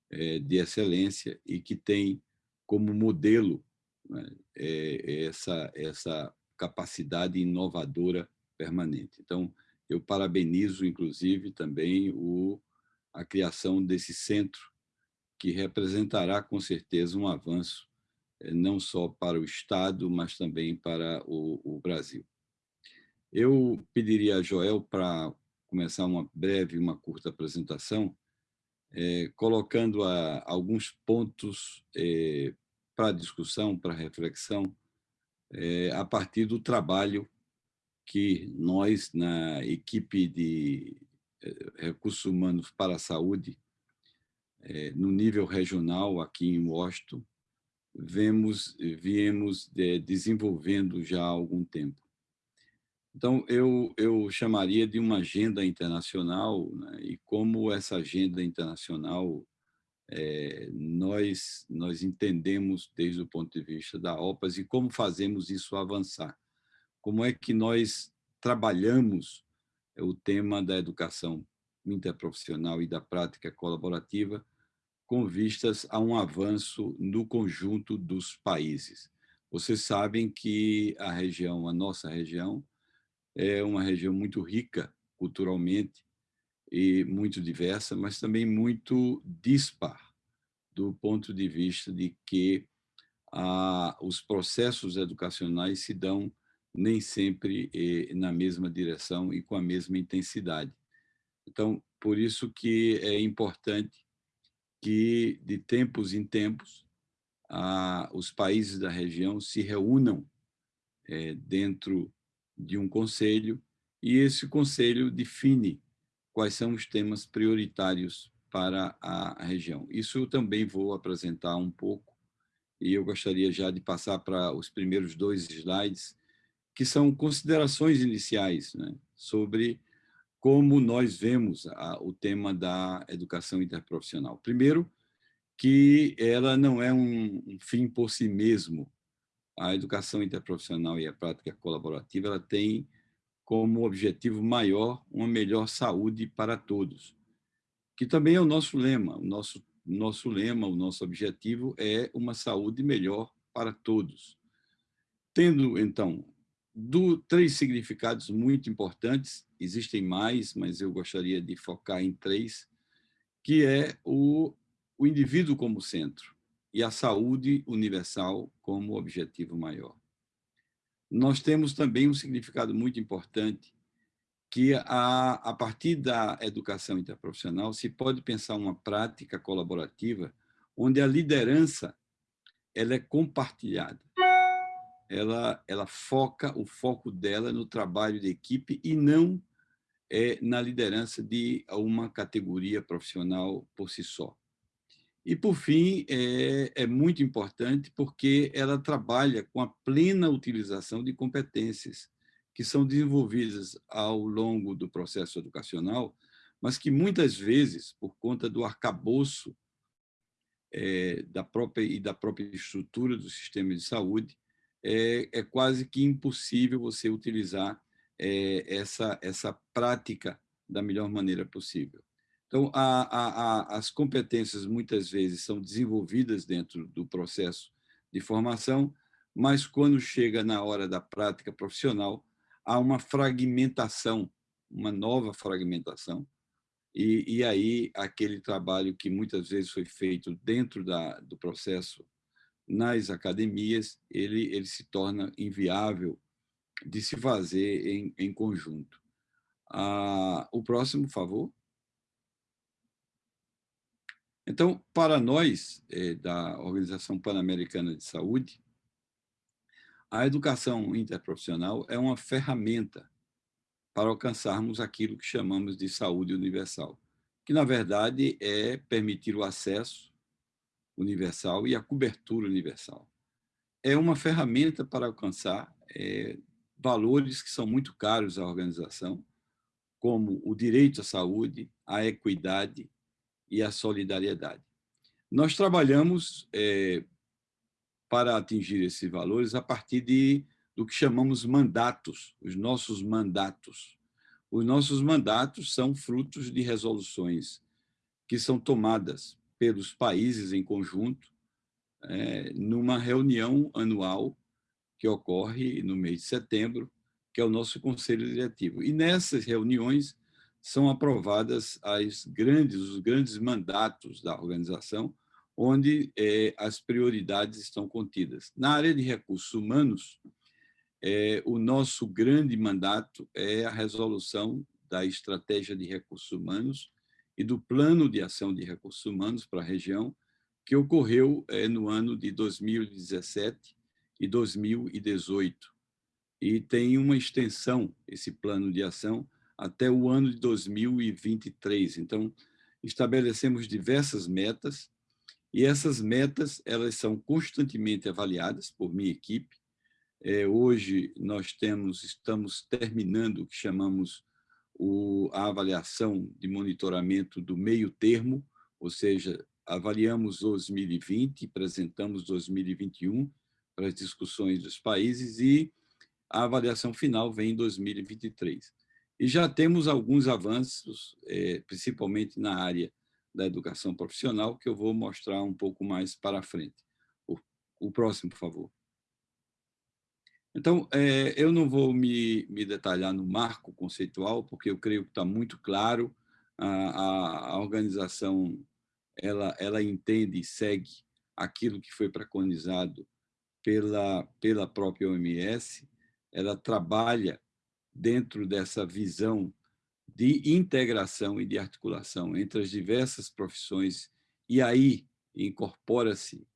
é, de excelência e que tem como modelo né, essa, essa capacidade inovadora permanente. Então, eu parabenizo, inclusive, também o, a criação desse centro, que representará, com certeza, um avanço, é, não só para o Estado, mas também para o, o Brasil. Eu pediria a Joel para começar uma breve, uma curta apresentação, é, colocando a, alguns pontos é, para discussão, para reflexão, a partir do trabalho que nós, na equipe de recursos humanos para a saúde, no nível regional, aqui em Washington, vemos, viemos é, desenvolvendo já há algum tempo. Então, eu, eu chamaria de uma agenda internacional, né? e como essa agenda internacional é, nós, nós entendemos desde o ponto de vista da OPAS e como fazemos isso avançar. Como é que nós trabalhamos o tema da educação interprofissional e da prática colaborativa com vistas a um avanço no conjunto dos países. Vocês sabem que a região, a nossa região, é uma região muito rica culturalmente e muito diversa, mas também muito dispar, do ponto de vista de que ah, os processos educacionais se dão nem sempre eh, na mesma direção e com a mesma intensidade. Então, por isso que é importante que, de tempos em tempos, ah, os países da região se reúnam eh, dentro de um conselho e esse conselho define quais são os temas prioritários para a região. Isso eu também vou apresentar um pouco e eu gostaria já de passar para os primeiros dois slides, que são considerações iniciais né, sobre como nós vemos a, o tema da educação interprofissional. Primeiro, que ela não é um, um fim por si mesmo, a educação interprofissional e a prática colaborativa ela tem como objetivo maior uma melhor saúde para todos, que também é o nosso lema. O nosso, nosso lema, o nosso objetivo é uma saúde melhor para todos. Tendo, então, do, três significados muito importantes, existem mais, mas eu gostaria de focar em três, que é o, o indivíduo como centro e a saúde universal como objetivo maior. Nós temos também um significado muito importante que a, a partir da educação interprofissional se pode pensar uma prática colaborativa onde a liderança ela é compartilhada. Ela, ela foca o foco dela no trabalho de equipe e não é, na liderança de uma categoria profissional por si só. E, por fim, é, é, muito importante porque ela trabalha com a plena utilização de competências que são desenvolvidas ao longo do processo educacional, mas que muitas vezes, por conta do arcabouço é, da própria e da própria estrutura do sistema de saúde, é, é quase que impossível você utilizar é, essa, essa prática da melhor maneira possível. Então, a, a, a, as competências muitas vezes são desenvolvidas dentro do processo de formação, mas quando chega na hora da prática profissional, há uma fragmentação, uma nova fragmentação, e, e aí aquele trabalho que muitas vezes foi feito dentro da, do processo nas academias, ele, ele se torna inviável de se fazer em, em conjunto. Ah, o próximo, por favor. Então, para nós, é, da Organização Pan-Americana de Saúde, a educação interprofissional é uma ferramenta para alcançarmos aquilo que chamamos de saúde universal, que, na verdade, é permitir o acesso universal e a cobertura universal. É uma ferramenta para alcançar é, valores que são muito caros à organização, como o direito à saúde, a equidade e a solidariedade. Nós trabalhamos é, para atingir esses valores a partir de, do que chamamos mandatos, os nossos mandatos. Os nossos mandatos são frutos de resoluções que são tomadas pelos países em conjunto é, numa reunião anual que ocorre no mês de setembro, que é o nosso Conselho Diretivo. E nessas reuniões são aprovadas as grandes, os grandes mandatos da organização, onde é, as prioridades estão contidas. Na área de recursos humanos, é, o nosso grande mandato é a resolução da estratégia de recursos humanos e do plano de ação de recursos humanos para a região, que ocorreu é, no ano de 2017 e 2018. E tem uma extensão, esse plano de ação, até o ano de 2023. Então, estabelecemos diversas metas, e essas metas elas são constantemente avaliadas por minha equipe. É, hoje nós temos, estamos terminando o que chamamos o, a avaliação de monitoramento do meio termo, ou seja, avaliamos 2020, apresentamos 2021 para as discussões dos países e a avaliação final vem em 2023. E já temos alguns avanços, é, principalmente na área da educação profissional, que eu vou mostrar um pouco mais para frente. O, próximo, por favor. Então, é, eu não vou me, me, detalhar no marco conceitual, porque eu creio que está muito claro, a, a, a, organização ela, ela entende e segue aquilo que foi preconizado pela, pela própria OMS, ela trabalha dentro dessa visão de integração e de articulação entre as diversas profissões, e aí incorpora-se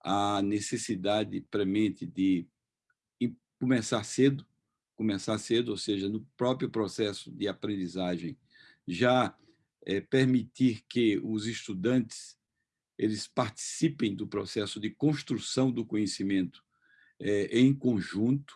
a necessidade premente de começar cedo, começar cedo, ou seja, no próprio processo de aprendizagem, já é, permitir que os estudantes eles participem do processo de construção do conhecimento é, em conjunto,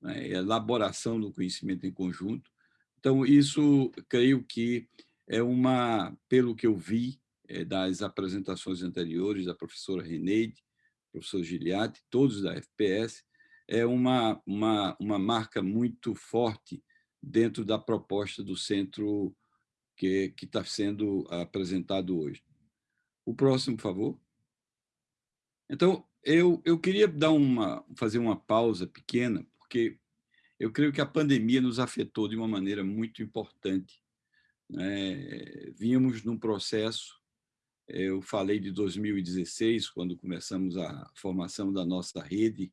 né, elaboração do conhecimento em conjunto. Então, isso, creio que é uma, pelo que eu vi é, das apresentações anteriores da professora Reneide, professor Giliati, todos da FPS, é uma, uma, uma marca muito forte dentro da proposta do centro que está sendo apresentado hoje. O próximo, por favor. Então, eu, eu queria dar uma, fazer uma pausa pequena, porque eu creio que a pandemia nos afetou de uma maneira muito importante. Né? Vínhamos num processo, eu falei de 2016, quando começamos a formação da nossa rede,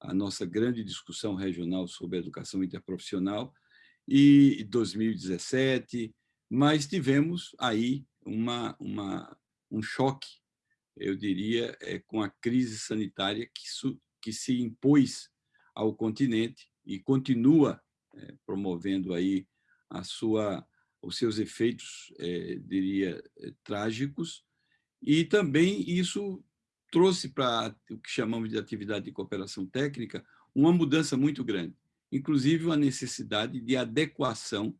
a nossa grande discussão regional sobre educação interprofissional, e 2017, mas tivemos aí uma, uma, um choque eu diria, é, com a crise sanitária que, su, que se impôs ao continente e continua é, promovendo aí a sua, os seus efeitos, é, diria, trágicos, e também isso trouxe para o que chamamos de atividade de cooperação técnica uma mudança muito grande, inclusive a necessidade de adequação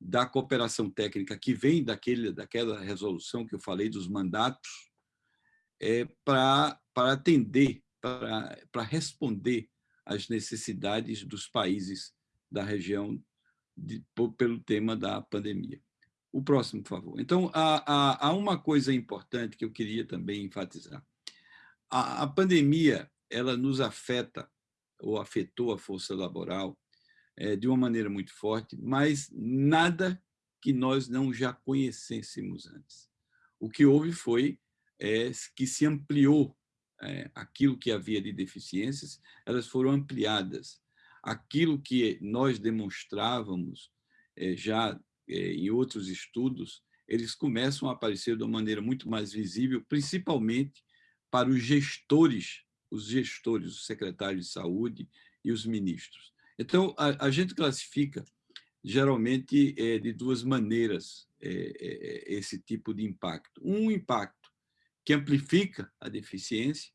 da cooperação técnica que vem daquele, daquela resolução que eu falei dos mandatos é, para atender, para responder às necessidades dos países da região de, pelo tema da pandemia. O próximo, por favor. Então, há, há, há uma coisa importante que eu queria também enfatizar. A, a pandemia ela nos afeta, ou afetou a força laboral, é, de uma maneira muito forte, mas nada que nós não já conhecêssemos antes. O que houve foi é, que se ampliou é, aquilo que havia de deficiências, elas foram ampliadas. Aquilo que nós demonstrávamos já em outros estudos eles começam a aparecer de uma maneira muito mais visível, principalmente para os gestores, os gestores, os secretários de saúde e os ministros. Então, a, a gente classifica geralmente é, de duas maneiras é, é, esse tipo de impacto. Um impacto que amplifica a deficiência,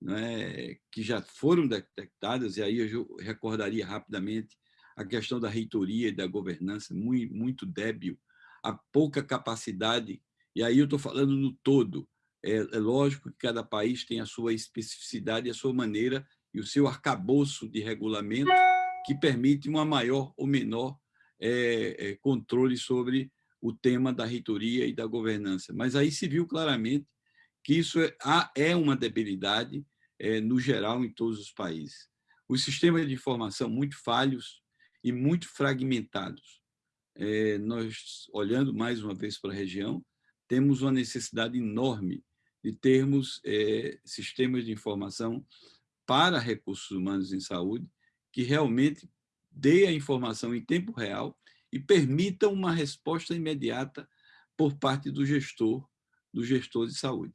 né, que já foram detectadas, e aí eu recordaria rapidamente a questão da reitoria e da governança, muito, muito débil, a pouca capacidade, e aí eu estou falando no todo, é, é, lógico que cada país tem a sua especificidade, a sua maneira e o seu arcabouço de regulamento que permite uma maior ou menor é, é, controle sobre o tema da reitoria e da governança. Mas aí se viu claramente que isso é, é uma debilidade é, no geral em todos os países. Os sistemas de informação muito falhos e muito fragmentados. Nós, olhando mais uma vez para a região, temos uma necessidade enorme de termos sistemas de informação para recursos humanos em saúde que realmente dê a informação em tempo real e permita uma resposta imediata por parte do gestor, do gestor de saúde.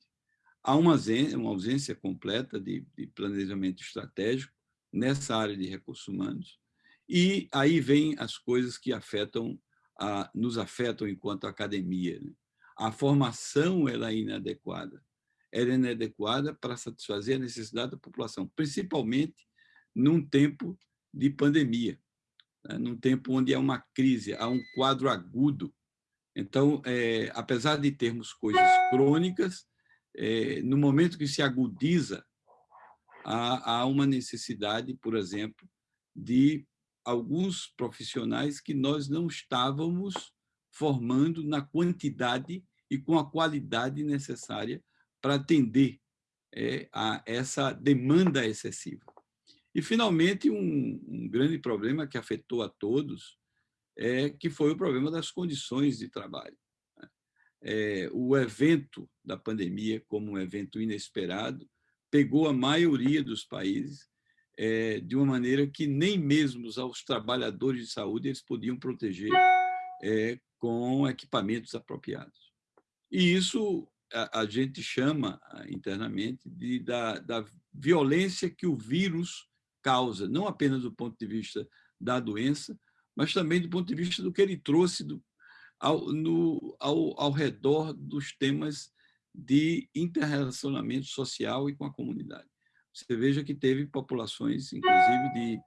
Há uma ausência, uma ausência completa de, de planejamento estratégico nessa área de recursos humanos, e aí vem as coisas que afetam, a, nos afetam enquanto academia. Né? A formação ela é inadequada. Ela é inadequada para satisfazer a necessidade da população, principalmente num tempo de pandemia, né? num tempo onde há uma crise, há um quadro agudo. Então, é, apesar de termos coisas crônicas, é, no momento que se agudiza, há, há uma necessidade, por exemplo, de alguns profissionais que nós não estávamos formando na quantidade e com a qualidade necessária para atender é, a essa demanda excessiva. E, finalmente, um, um, grande problema que afetou a todos é que foi o problema das condições de trabalho. Né? É, o evento da pandemia, como um evento inesperado, pegou a maioria dos países é, de uma maneira que nem mesmo os trabalhadores de saúde eles podiam proteger é, com equipamentos apropriados. E isso a, a gente chama internamente de, da, da violência que o vírus causa, não apenas do ponto de vista da doença, mas também do ponto de vista do que ele trouxe do, ao, no, ao, ao redor dos temas de interrelacionamento social e com a comunidade. Você veja que teve populações, inclusive de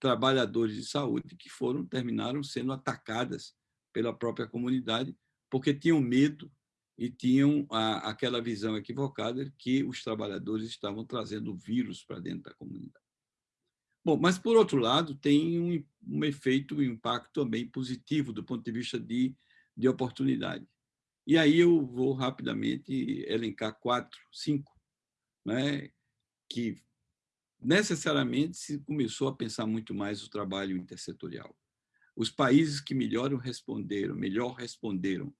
trabalhadores de saúde, que foram terminaram sendo atacadas pela própria comunidade, porque tinham medo e tinham a, aquela visão equivocada que os trabalhadores estavam trazendo o vírus para dentro da comunidade. Bom, mas, por outro lado, tem um, um efeito, um impacto também positivo do ponto de vista de, de oportunidade. E aí eu vou rapidamente elencar quatro, cinco, né, que necessariamente se começou a pensar muito mais o trabalho intersetorial. Os países que melhor responderam, melhor responderam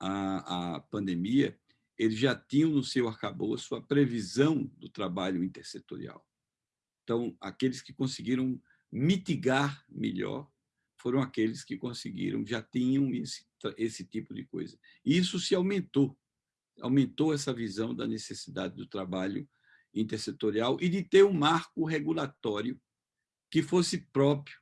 à, à pandemia, eles já tinham no seu arcabouço a previsão do trabalho intersetorial. Então, aqueles que conseguiram mitigar melhor foram aqueles que conseguiram, já tinham esse, esse tipo de coisa. E isso se aumentou, aumentou essa visão da necessidade do trabalho intersetorial e de ter um marco regulatório que fosse próprio,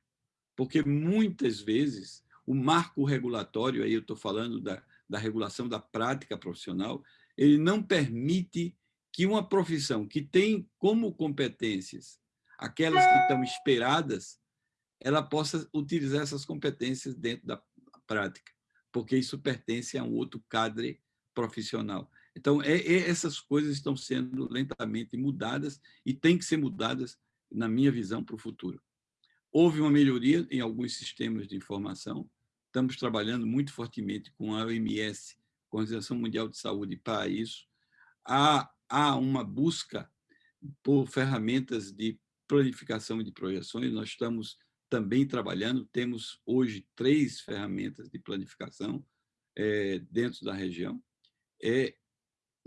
porque muitas vezes o marco regulatório, aí eu estou falando da, da regulação da prática profissional, ele não permite que uma profissão que tem como competências aquelas que estão esperadas, ela possa utilizar essas competências dentro da prática, porque isso pertence a um outro cadre profissional. Então, é, é, essas coisas estão sendo lentamente mudadas e têm que ser mudadas, na minha visão, para o futuro. Houve uma melhoria em alguns sistemas de informação, estamos trabalhando muito fortemente com a OMS, com a Organização Mundial de Saúde, para isso. Há, há uma busca por ferramentas de planificação de projeções, nós estamos também trabalhando, temos hoje três ferramentas de planificação é, dentro da região. É,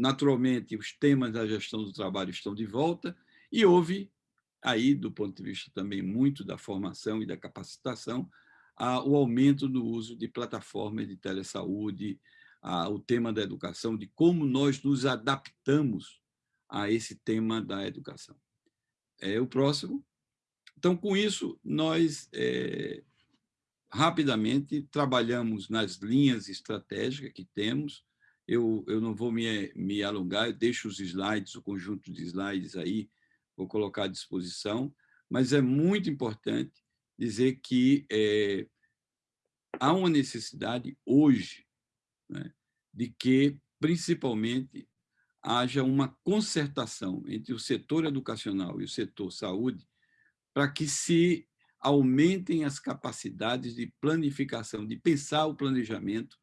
Naturalmente, os temas da gestão do trabalho estão de volta e houve aí, do ponto de vista também muito da formação e da capacitação, a, o aumento do uso de plataformas de telesaúde, a, o tema da educação, de como nós nos adaptamos a esse tema da educação. É o próximo. Então, com isso, nós é, rapidamente trabalhamos nas linhas estratégicas que temos. Eu, eu não vou me, me alongar, eu deixo os slides, o conjunto de slides aí, vou colocar à disposição, mas é muito importante dizer que é, há uma necessidade hoje né, de que, principalmente, haja uma concertação entre o setor educacional e o setor saúde para que se aumentem as capacidades de planificação, de pensar o planejamento,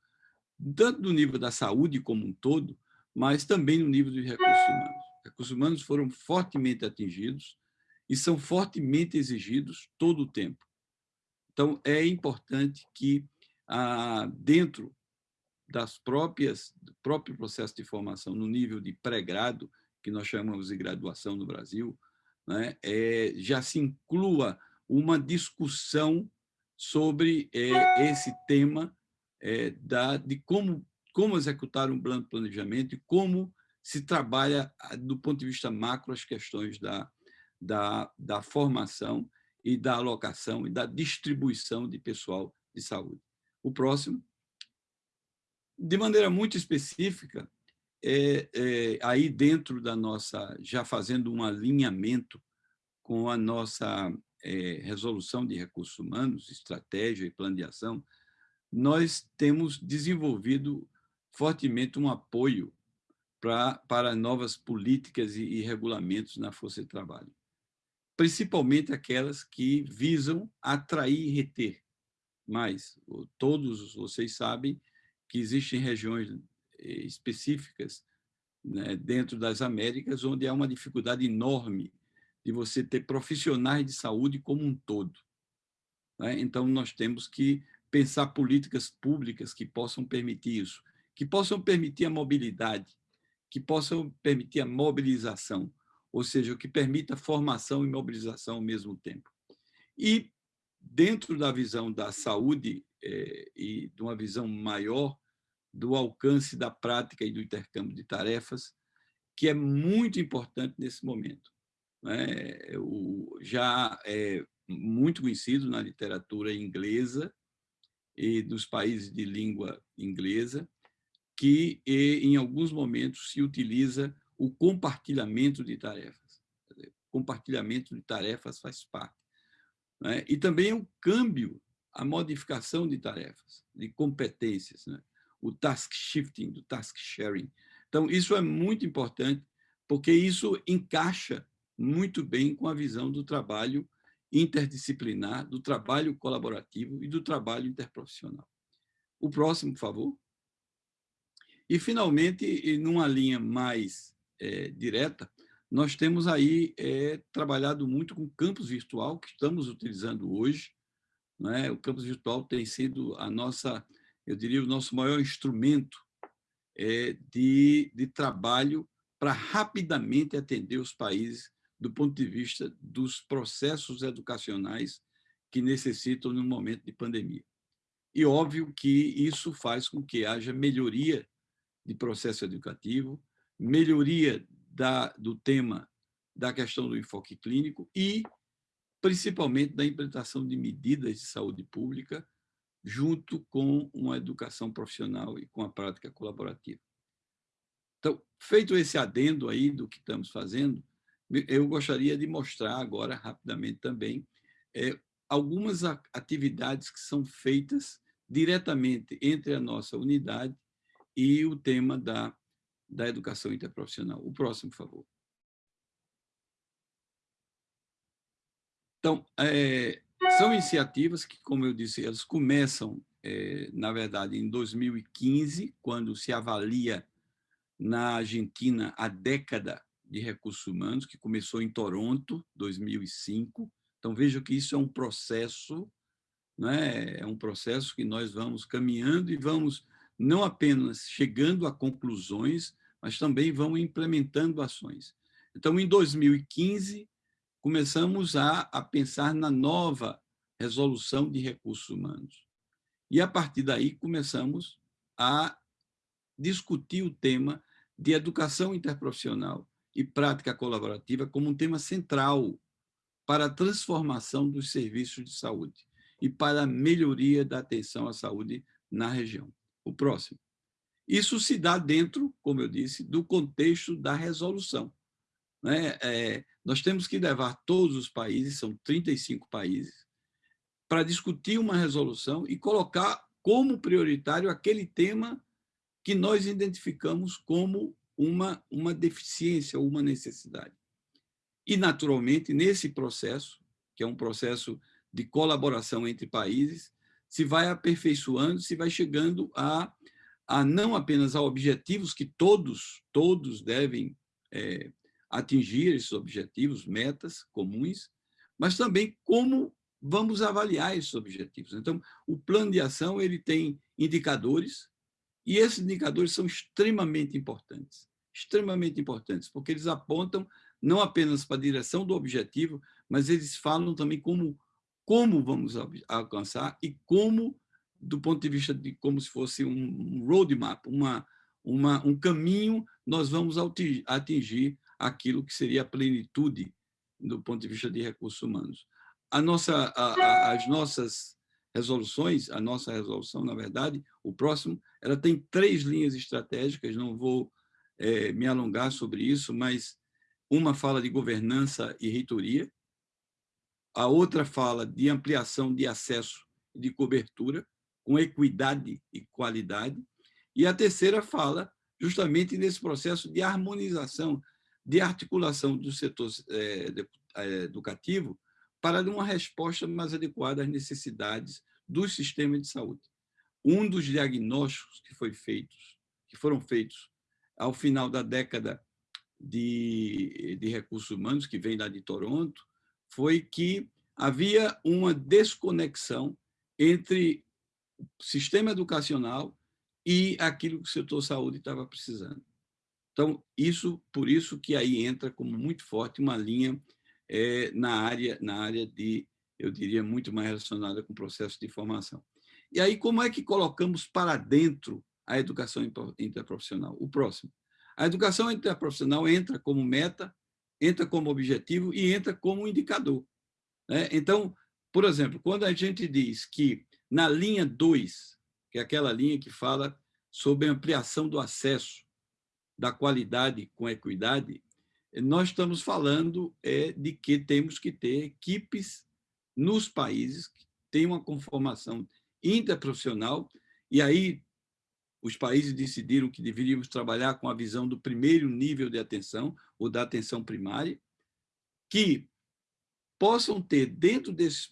tanto no nível da saúde como um todo, mas também no nível dos recursos humanos. Os recursos humanos foram fortemente atingidos e são fortemente exigidos todo o tempo. Então, é importante que, ah, dentro das próprias, do próprio processo de formação no nível de pré-grado, que nós chamamos de graduação no Brasil, né, é, já se inclua uma discussão sobre é, esse tema é, da, de como, como executar um plano de planejamento e como se trabalha, do ponto de vista macro, as questões da, da, da formação e da alocação e da distribuição de pessoal de saúde. O próximo de maneira muito específica, é, é, aí dentro da nossa, já fazendo um alinhamento com a nossa é, resolução de recursos humanos, estratégia e plano de ação, nós temos desenvolvido fortemente um apoio pra, para novas políticas e, e regulamentos na força de trabalho, principalmente aquelas que visam atrair e reter mais. Todos vocês sabem que existem regiões eh, específicas né, dentro das Américas onde há uma dificuldade enorme de você ter profissionais de saúde como um todo. Né? Então, nós temos que pensar políticas públicas que possam permitir isso, que possam permitir a mobilidade, que possam permitir a mobilização, ou seja, que permita formação e mobilização ao mesmo tempo. E, dentro da visão da saúde é, e de uma visão maior do alcance da prática e do intercâmbio de tarefas, que é muito importante nesse momento. Né? O, já é muito conhecido na literatura inglesa e dos países de língua inglesa, que em alguns momentos se utiliza o compartilhamento de tarefas. Compartilhamento de tarefas faz parte. Né? E também o câmbio a modificação de tarefas, de competências, né? o task shifting, do task sharing. Então, isso é muito importante, porque isso encaixa muito bem com a visão do trabalho interdisciplinar, do trabalho colaborativo e do trabalho interprofissional. O próximo, por favor. E, finalmente, numa linha mais é, direta, nós temos aí é, trabalhado muito com campus virtual, que estamos utilizando hoje, é? O campus virtual tem sido a nossa, eu diria, o nosso maior instrumento é, de, de trabalho para rapidamente atender os países do ponto de vista dos processos educacionais que necessitam no momento de pandemia. E óbvio que isso faz com que haja melhoria de processo educativo, melhoria da, do tema da questão do enfoque clínico e principalmente da implementação de medidas de saúde pública, junto com uma educação profissional e com a prática colaborativa. Então, feito esse adendo aí do que estamos fazendo, eu gostaria de mostrar agora, rapidamente também, é, algumas atividades que são feitas diretamente entre a nossa unidade e o tema da, da educação interprofissional. O próximo, por favor. Então, é, são iniciativas que, como eu disse, elas começam, é, na verdade, em 2015, quando se avalia na Argentina a década de recursos humanos, que começou em Toronto, 2005. Então, veja que isso é um processo, né? é um processo que nós vamos caminhando e vamos não apenas chegando a conclusões, mas também vamos implementando ações. Então, em 2015, começamos a, a pensar na nova resolução de recursos humanos. E, a partir daí, começamos a discutir o tema de educação interprofissional e prática colaborativa como um tema central para a transformação dos serviços de saúde e para a melhoria da atenção à saúde na região. O próximo. Isso se dá dentro, como eu disse, do contexto da resolução. Né? É, nós temos que levar todos os países, são 35 países, para discutir uma resolução e colocar como prioritário aquele tema que nós identificamos como uma, uma deficiência ou uma necessidade. E, naturalmente, nesse processo, que é um processo de colaboração entre países, se vai aperfeiçoando, se vai chegando a, a não apenas a objetivos que todos, todos devem é, atingir esses objetivos, metas comuns, mas também como vamos avaliar esses objetivos. Então, o plano de ação ele tem indicadores, e esses indicadores são extremamente importantes, extremamente importantes, porque eles apontam não apenas para a direção do objetivo, mas eles falam também como, como vamos alcançar e como, do ponto de vista de como se fosse um roadmap, uma, uma, um caminho, nós vamos atingir aquilo que seria a plenitude do ponto de vista de recursos humanos. A nossa, a, a, as nossas resoluções, a nossa resolução, na verdade, o próximo, ela tem três linhas estratégicas, não vou é, me alongar sobre isso, mas uma fala de governança e reitoria, a outra fala de ampliação de acesso e de cobertura, com equidade e qualidade, e a terceira fala justamente nesse processo de harmonização, de articulação do setor é, é, educativo para dar uma resposta mais adequada às necessidades do sistema de saúde. Um dos diagnósticos que, foi feitos, que foram feitos ao final da década de, de recursos humanos, que vem lá de Toronto, foi que havia uma desconexão entre o sistema educacional e aquilo que o setor saúde estava precisando. Então, isso, por isso que aí entra como muito forte uma linha é, na, área, na área de, eu diria, muito mais relacionada com o processo de formação. E aí, como é que colocamos para dentro a educação interprofissional? O próximo. A educação interprofissional entra como meta, entra como objetivo e entra como indicador. Né? Então, por exemplo, quando a gente diz que na linha 2, que é aquela linha que fala sobre ampliação do acesso da qualidade com equidade, nós estamos falando é, de que temos que ter equipes nos países que tenham uma conformação interprofissional, e aí os países decidiram que deveríamos trabalhar com a visão do primeiro nível de atenção, ou da atenção primária, que possam ter, dentro desses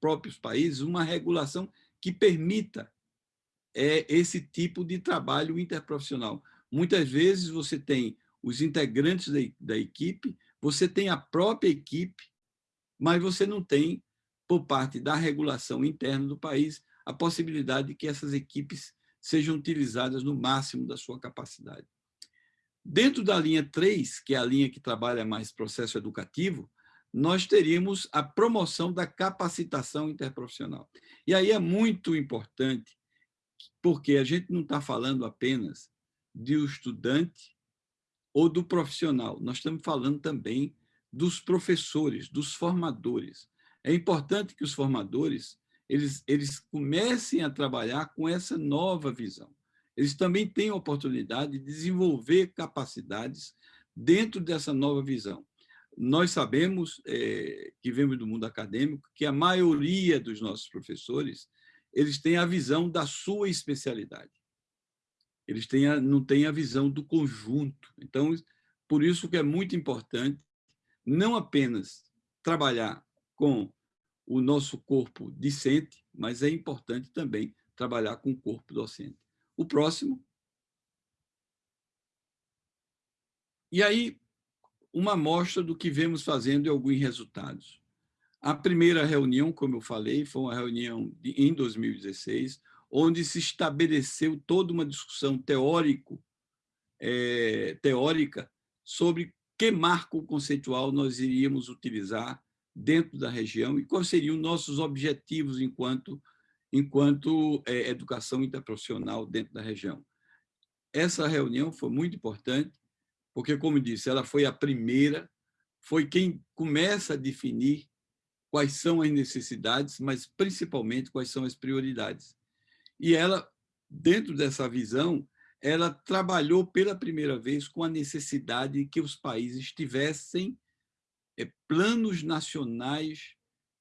próprios países, uma regulação que permita é, esse tipo de trabalho interprofissional, Muitas vezes você tem os integrantes da, da equipe, você tem a própria equipe, mas você não tem, por parte da regulação interna do país, a possibilidade de que essas equipes sejam utilizadas no máximo da sua capacidade. Dentro da linha 3, que é a linha que trabalha mais processo educativo, nós teríamos a promoção da capacitação interprofissional. E aí é muito importante, porque a gente não está falando apenas do estudante ou do profissional. Nós estamos falando também dos professores, dos formadores. É importante que os formadores eles, eles comecem a trabalhar com essa nova visão. Eles também têm a oportunidade de desenvolver capacidades dentro dessa nova visão. Nós sabemos, é, que vemos do mundo acadêmico, que a maioria dos nossos professores eles têm a visão da sua especialidade eles têm a, não têm a visão do conjunto. Então, por isso que é muito importante não apenas trabalhar com o nosso corpo discente, mas é importante também trabalhar com o corpo docente. O próximo. E aí, uma amostra do que vemos fazendo e alguns resultados. A primeira reunião, como eu falei, foi uma reunião de, em 2016, onde se estabeleceu toda uma discussão teórico, é, teórica sobre que marco conceitual nós iríamos utilizar dentro da região e quais seriam nossos objetivos enquanto, enquanto é, educação interprofissional dentro da região. essa reunião foi muito importante, porque, como disse, ela foi a primeira, foi quem começa a definir quais são as necessidades, mas principalmente quais são as prioridades. E ela, dentro dessa visão, ela trabalhou pela primeira vez com a necessidade que os países tivessem eh, planos nacionais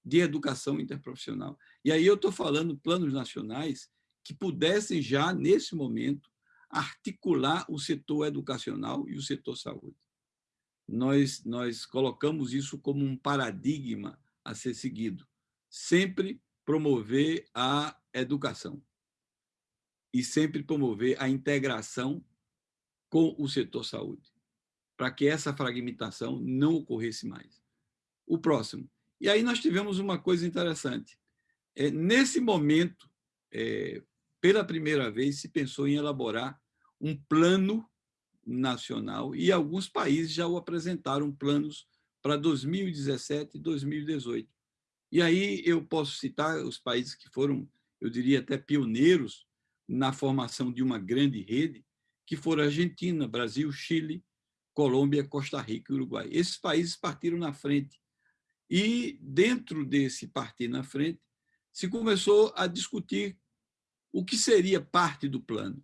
de educação interprofissional. E aí eu estou falando planos nacionais que pudessem já, nesse momento, articular o setor educacional e o setor saúde. Nós, nós colocamos isso como um paradigma a ser seguido. Sempre promover a educação e sempre promover a integração com o setor saúde, para que essa fragmentação não ocorresse mais. O próximo. E aí nós tivemos uma coisa interessante. É, nesse momento, é, pela primeira vez, se pensou em elaborar um plano nacional e alguns países já o apresentaram planos para 2017 e 2018. E aí eu posso citar os países que foram, eu diria até pioneiros na formação de uma grande rede, que foram Argentina, Brasil, Chile, Colômbia, Costa Rica e Uruguai. Esses países partiram na frente. E dentro desse partir na frente, se começou a discutir o que seria parte do plano.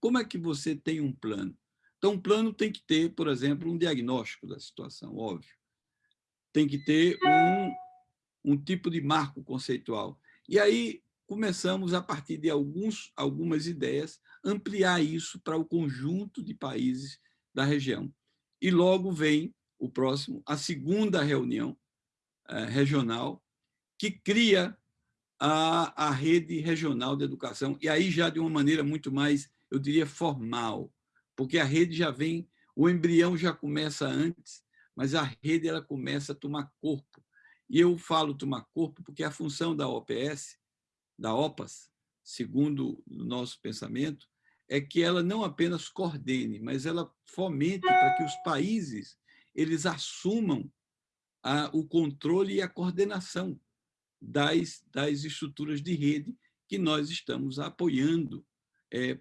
Como é que você tem um plano? Então, um plano tem que ter, por exemplo, um diagnóstico da situação, óbvio. Tem que ter um, um tipo de marco conceitual. E aí começamos, a partir de alguns, algumas ideias, ampliar isso para o conjunto de países da região. E logo vem o próximo, a segunda reunião eh, regional, que cria a, a rede regional de educação, e aí já de uma maneira muito mais, eu diria, formal, porque a rede já vem, o embrião já começa antes, mas a rede ela começa a tomar corpo. E eu falo tomar corpo porque a função da OPS, da OPAS, segundo o nosso pensamento, é que ela não apenas coordene, mas ela fomente para que os países eles assumam a, o controle e a coordenação das, das estruturas de rede que nós estamos apoiando é,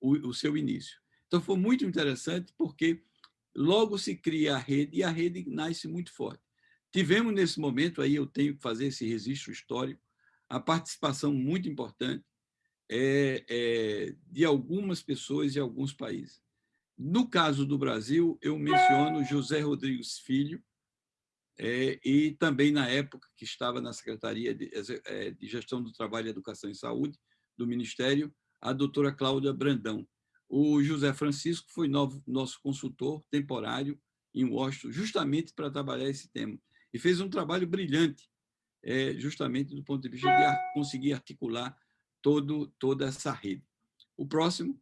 o, o seu início. Então, foi muito interessante porque logo se cria a rede e a rede nasce muito forte. Tivemos nesse momento, aí eu tenho que fazer esse registro histórico, a participação muito importante é, é, de algumas pessoas e alguns países. No caso do Brasil, eu menciono José Rodrigues Filho, é, e também na época que estava na Secretaria de, é, de Gestão do Trabalho, Educação e Saúde do Ministério, a doutora Cláudia Brandão. O José Francisco foi novo, nosso consultor temporário em Washington, justamente para trabalhar esse tema. E fez um trabalho brilhante, é, justamente do ponto de vista de conseguir articular todo, toda essa rede. O próximo,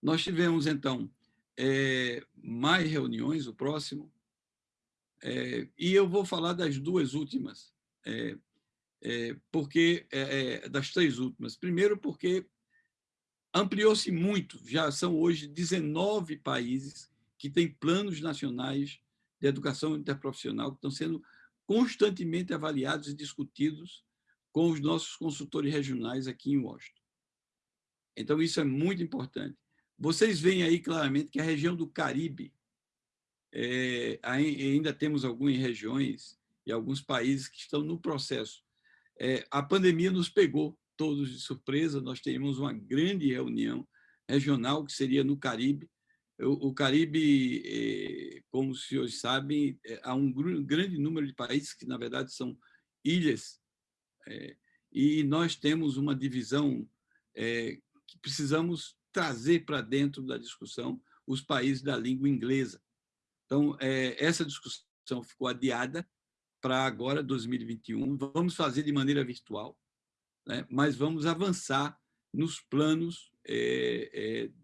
nós tivemos, então, é, mais reuniões, o próximo, é, e eu vou falar das duas últimas, é, é, porque é, é, das três últimas. Primeiro, porque ampliou-se muito, já são hoje 19 países que têm planos nacionais de educação interprofissional que estão sendo constantemente avaliados e discutidos com os nossos consultores regionais aqui em Washington. Então, isso é muito importante. Vocês veem aí claramente que a região do Caribe, é, ainda temos algumas regiões e alguns países que estão no processo. É, a pandemia nos pegou todos de surpresa, nós teríamos uma grande reunião regional, que seria no Caribe. O, Caribe, é, como os senhores sabem, é, há um grande número de países que, na verdade, são ilhas, é, e nós temos uma divisão que precisamos trazer para dentro da discussão os países da língua inglesa. Então, essa discussão ficou adiada para agora, 2021. Vamos fazer de maneira virtual, né? mas vamos avançar nos planos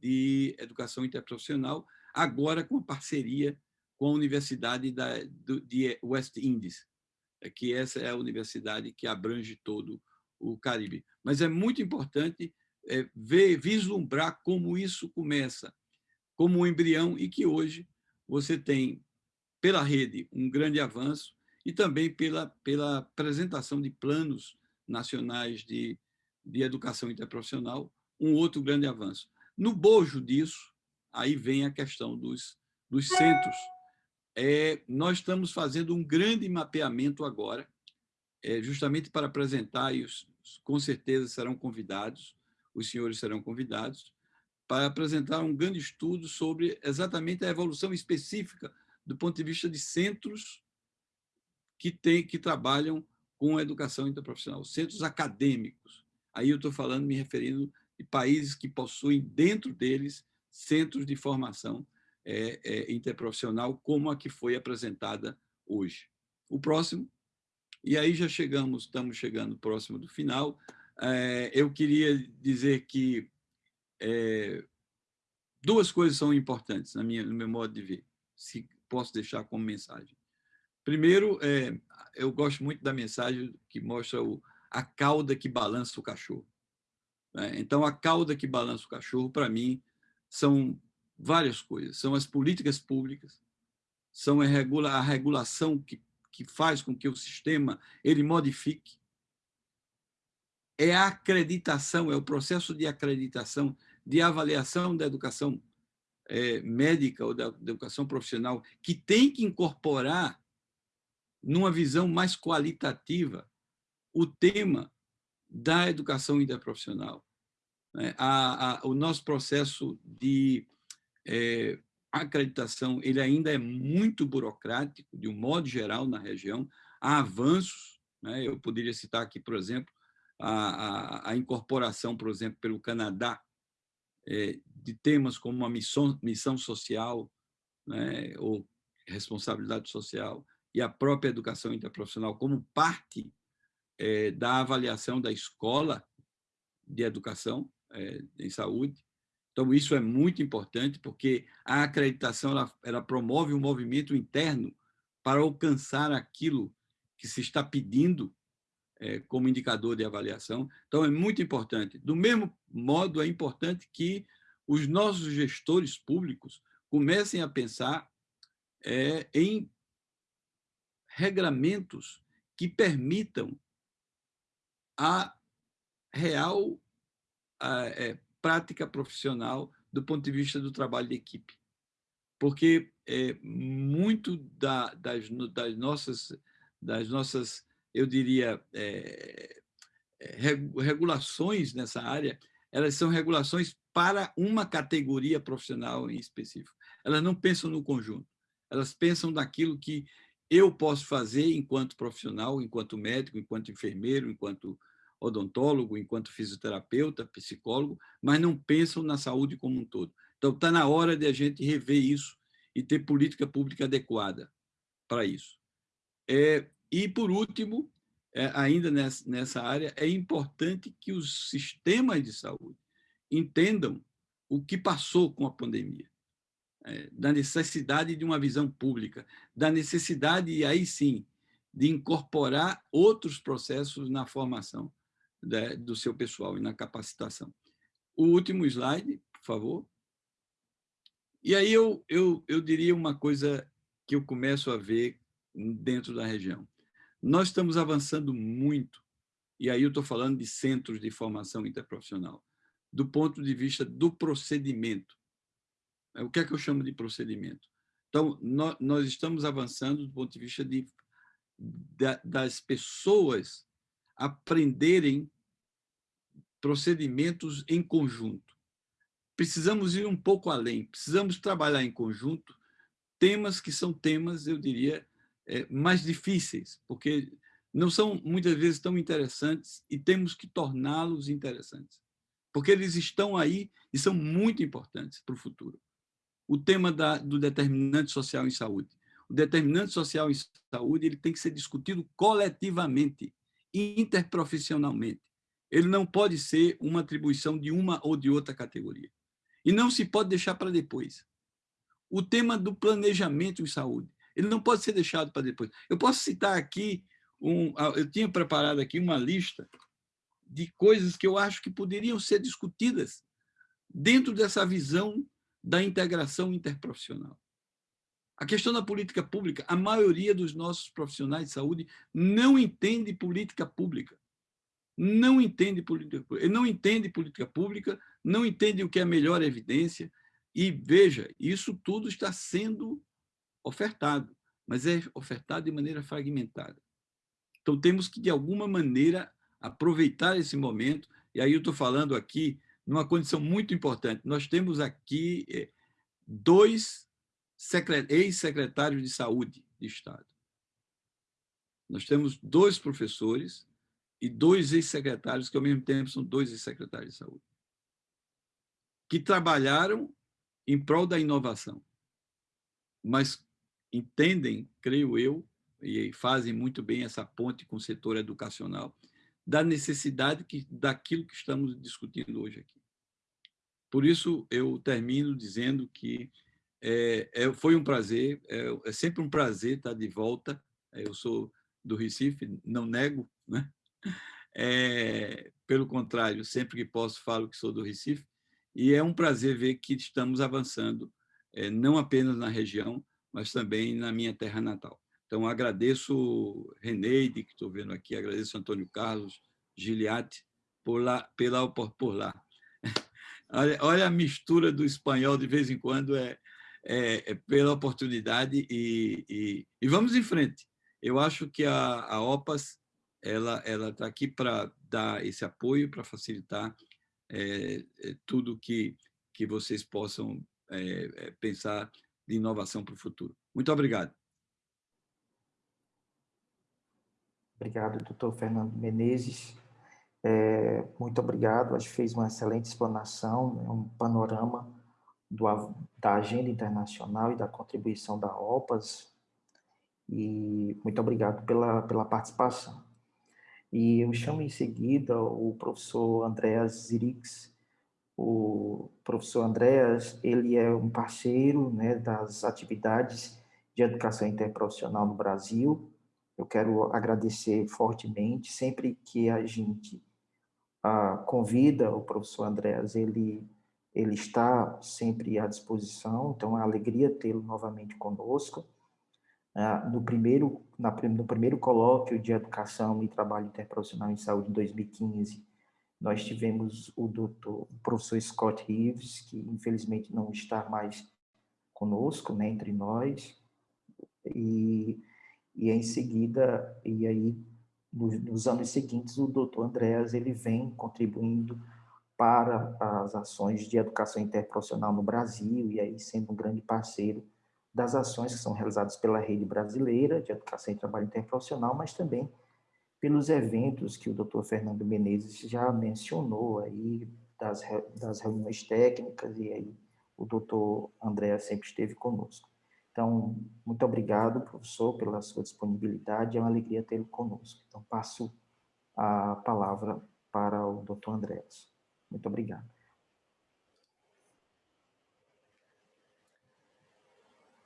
de educação interprofissional, agora com a parceria com a Universidade da, do, de West Indies, é que essa é a universidade que abrange todo o Caribe. Mas é muito importante é, ver, vislumbrar como isso começa, como um embrião, e que hoje você tem, pela rede, um grande avanço e também pela, pela apresentação de planos nacionais de, de educação interprofissional, um outro grande avanço. No bojo disso, aí vem a questão dos, dos centros. É, nós estamos fazendo um grande mapeamento agora, é, justamente para apresentar, e os, com certeza serão convidados, os senhores serão convidados, para apresentar um grande estudo sobre exatamente a evolução específica do ponto de vista de centros que, tem, que trabalham com a educação interprofissional, centros acadêmicos. Aí eu estou falando, me referindo de países que possuem dentro deles centros de formação é, é, interprofissional, como a que foi apresentada hoje. O próximo, e aí já chegamos, estamos chegando próximo do final, é, eu queria dizer que duas coisas são importantes na minha, no meu modo de ver, se posso deixar como mensagem. Primeiro, eu gosto muito da mensagem que mostra o, a cauda que balança o cachorro. Né? Então, a cauda que balança o cachorro, para mim, são várias coisas. São as políticas públicas, são a, regula, a regulação que, que faz com que o sistema ele modifique, é a acreditação, é o processo de acreditação, de avaliação da educação é, médica ou da, da educação profissional, que tem que incorporar, numa visão mais qualitativa, o tema da educação interprofissional. Né? A, a, o nosso processo de é, acreditação ele ainda é muito burocrático, de um modo geral, na região. Há avanços, né? eu poderia citar aqui, por exemplo, a, a, incorporação, por exemplo, pelo Canadá, é, de temas como a missão, missão social, né? ou responsabilidade social, e a própria educação interprofissional como parte é, da avaliação da escola de educação é, em saúde. Então, isso é muito importante, porque a acreditação ela, ela promove um movimento interno para alcançar aquilo que se está pedindo é, como indicador de avaliação. Então, é muito importante. Do mesmo modo, é importante que os nossos gestores públicos comecem a pensar é, em regramentos que permitam a real a, é, prática profissional do ponto de vista do trabalho de equipe. Porque é, muito da, das, das, nossas, das nossas, eu diria, é, é regulações nessa área, elas são regulações para uma categoria profissional em específico. Elas não pensam no conjunto, elas pensam naquilo que eu posso fazer enquanto profissional, enquanto médico, enquanto enfermeiro, enquanto odontólogo, enquanto fisioterapeuta, psicólogo, mas não pensam na saúde como um todo. Então, está na hora de a gente rever isso e ter política pública adequada para isso. É, e, por último, é, ainda nessa, nessa área, é importante que os sistemas de saúde entendam o que passou com a pandemia, da necessidade de uma visão pública, da necessidade, e aí sim, de incorporar outros processos na formação né, do seu pessoal e na capacitação. O último slide, por favor. E aí eu, eu, eu diria uma coisa que eu começo a ver dentro da região. Nós estamos avançando muito, e aí eu estou falando de centros de formação interprofissional, do ponto de vista do procedimento. O que é que eu chamo de procedimento? Então, nós, estamos avançando do ponto de vista de, das pessoas aprenderem procedimentos em conjunto. Precisamos ir um pouco além, precisamos trabalhar em conjunto temas que são temas, eu diria, é, mais difíceis, porque não são muitas vezes tão interessantes e temos que torná-los interessantes, porque eles estão aí e são muito importantes para o futuro. O tema da, do determinante social em saúde. O determinante social em saúde ele tem que ser discutido coletivamente, interprofissionalmente. Ele não pode ser uma atribuição de uma ou de outra categoria. E não se pode deixar para depois. O tema do planejamento em saúde, ele não pode ser deixado para depois. Eu posso citar aqui, um, eu tinha preparado aqui uma lista de coisas que eu acho que poderiam ser discutidas dentro dessa visão da integração interprofissional. A questão da política pública, a maioria dos nossos profissionais de saúde não entende política pública não entende política ele não entende política pública, não entende o que é melhor evidência, e veja, isso tudo está sendo ofertado, mas é ofertado de maneira fragmentada. Então, temos que, de alguma maneira, aproveitar esse momento, e aí eu estou falando aqui numa condição muito importante. Nós temos aqui eh, dois ex-secretários de saúde de Estado. Nós temos dois professores e dois ex-secretários, que ao mesmo tempo são dois ex-secretários de saúde, que trabalharam em prol da inovação, mas entendem, creio eu, e fazem muito bem essa ponte com o setor educacional, da necessidade que, daquilo que estamos discutindo hoje aqui. Por isso, eu termino dizendo que é, é, foi um prazer, é, é, sempre um prazer estar de volta. Eu sou do Recife, não nego, né? É, pelo contrário, sempre que posso falo que sou do Recife, e é um prazer ver que estamos avançando, é, não apenas na região, mas também na minha terra natal. Então, agradeço Reneide, que estou vendo aqui, agradeço Antônio Carlos, Giliati, por lá, pela, por, por lá. Olha, olha, a mistura do espanhol, de vez em quando, é, é, é pela oportunidade e, e, e, vamos em frente. Eu acho que a, a OPAS ela ela está aqui para dar esse apoio, para facilitar é, é, tudo que que vocês possam é, é pensar de inovação para o futuro. Muito obrigado. Obrigado, doutor Fernando Menezes. É, muito obrigado, acho que fez uma excelente explanação, né, um panorama do, da agenda internacional e da contribuição da OPAS, e muito obrigado pela, pela participação. E eu chamo em seguida o professor Andreas Zirix. O professor Andreas, ele é um parceiro né, das atividades de educação interprofissional no Brasil. Eu quero agradecer fortemente, sempre que a gente ah, convida o professor Andreas, ele, ele está sempre à disposição, então é uma alegria tê-lo novamente conosco. Ah, no, primeiro, na, no primeiro colóquio de Educação e Trabalho Interprofissional em Saúde, em 2015, nós tivemos o, doutor, o professor Scott Reeves, que infelizmente não está mais conosco, né, entre nós, e, e em seguida, e aí nos, nos anos seguintes, o doutor Andréas ele vem contribuindo para as ações de educação interprofissional no Brasil, e aí sendo um grande parceiro das ações que são realizadas pela Rede Brasileira de Educação e Trabalho Interprofissional, mas também pelos eventos que o doutor Fernando Menezes já mencionou aí, das, das reuniões técnicas, e aí o doutor André sempre esteve conosco. Então, muito obrigado, professor, pela sua disponibilidade, é uma alegria tê-lo conosco. Então, passo a palavra para o doutor Andréas. Muito obrigado.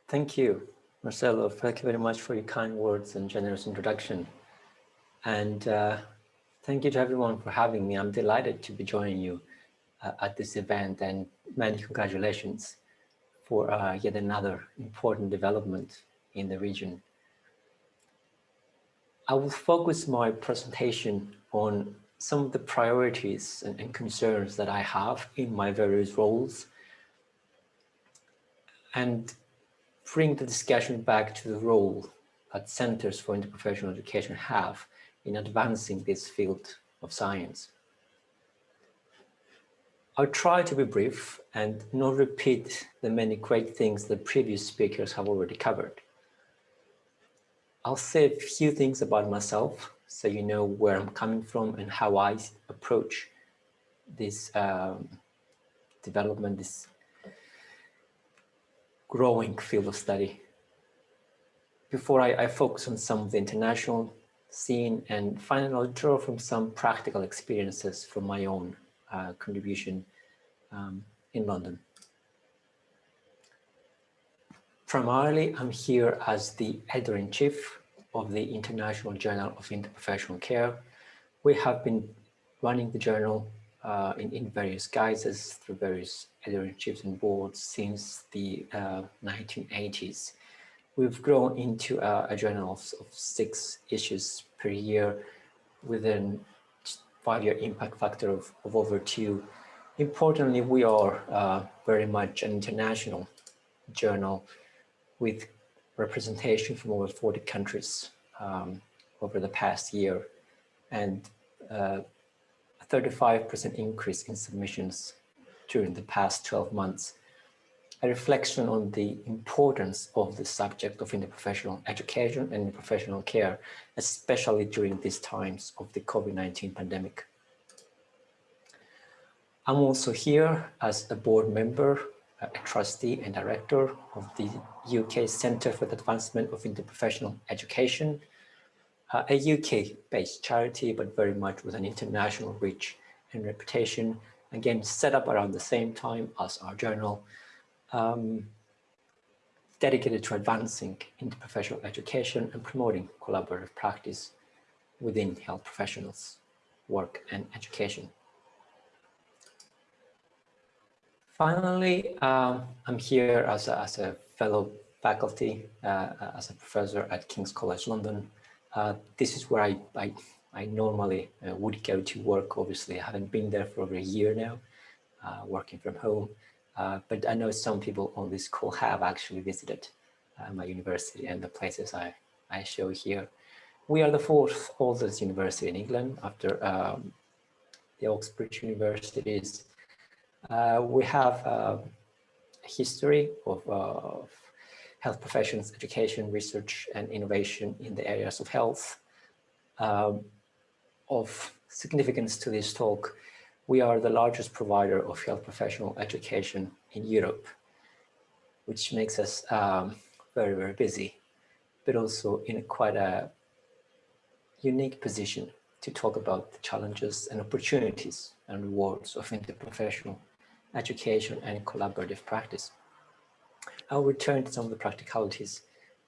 Thank you, Marcelo. Thank you very much for your kind words and generous introduction. And uh, thank you to everyone for having me. I'm delighted to be joining you uh, at this event and many congratulations for uh, yet another important development in the region. I will focus my presentation on some of the priorities and, and concerns that I have in my various roles and bring the discussion back to the role that Centers for Interprofessional Education have in advancing this field of science. I'll try to be brief and not repeat the many great things that previous speakers have already covered. I'll say a few things about myself so you know where I'm coming from and how I approach this um, development, this growing field of study. Before I, I focus on some of the international scene and finally I'll draw from some practical experiences from my own uh, contribution um, in London. Primarily, I'm here as the editor-in-chief of the International Journal of Interprofessional Care. We have been running the journal uh, in, in various guises through various editor-in-chiefs and boards since the uh, 1980s. We've grown into a, a journal of, of, six issues per year with an five-year impact factor of, of over two. Importantly, we are uh, very much an international journal with representation from over 40 countries um, over the past year and uh, a 35% increase in submissions during the past 12 months a reflection on the importance of the subject of interprofessional education and professional care, especially during these times of the COVID-19 pandemic. I'm also here as a board member, a trustee and director of the UK Centre for the Advancement of Interprofessional Education, a UK-based charity, but very much with an international reach and reputation, again, set up around the same time as our journal, um, dedicated to advancing interprofessional education and promoting collaborative practice within health professionals, work and education. Finally, um, I'm here as a, as a fellow faculty, uh, as a professor at King's College London. Uh, this is where I, I, I normally uh, would go to work. Obviously, I haven't been there for over a year now, uh, working from home. Uh, but I know some people on this call have actually visited uh, my university and the places I, I show here. We are the fourth oldest university in England after um, the Oxbridge universities. Uh, we have a history of, of health professions, education, research, and innovation in the areas of health. Um, of significance to this talk we are the largest provider of health professional education in Europe, which makes us um, very, very busy, but also in a quite a unique position to talk about the challenges and opportunities and rewards of interprofessional education and collaborative practice. I'll return to some of the practicalities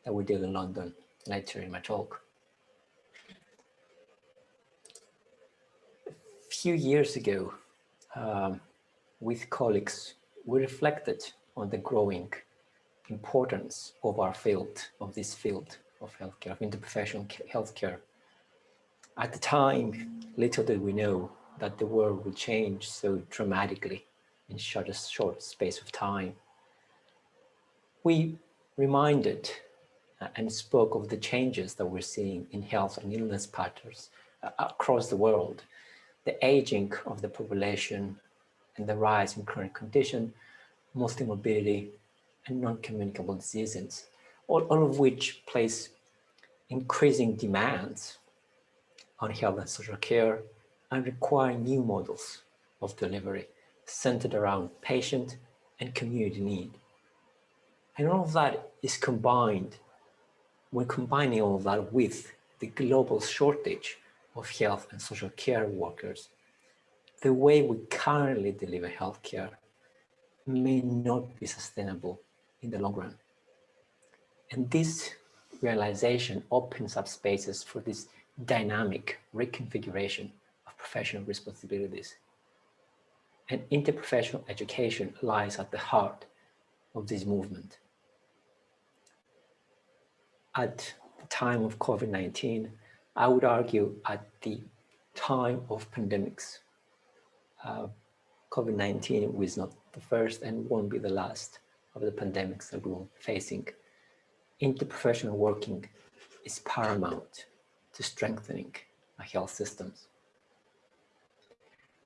that we did in London later in my talk. Few years ago, um, with colleagues, we reflected on the growing importance of our field, of this field of healthcare, of interprofessional healthcare. At the time, little did we know that the world would change so dramatically in such a short space of time. We reminded uh, and spoke of the changes that we're seeing in health and illness patterns uh, across the world the aging of the population and the rise in chronic condition, multimorbidity, and non-communicable diseases, all, all of which place increasing demands on health and social care and require new models of delivery centered around patient and community need. And all of that is combined, when combining all of that with the global shortage of health and social care workers, the way we currently deliver healthcare may not be sustainable in the long run. And this realization opens up spaces for this dynamic reconfiguration of professional responsibilities. And interprofessional education lies at the heart of this movement. At the time of COVID-19, I would argue at the time of pandemics, uh, COVID-19 was not the first and won't be the last of the pandemics that we're facing. Interprofessional working is paramount to strengthening our health systems.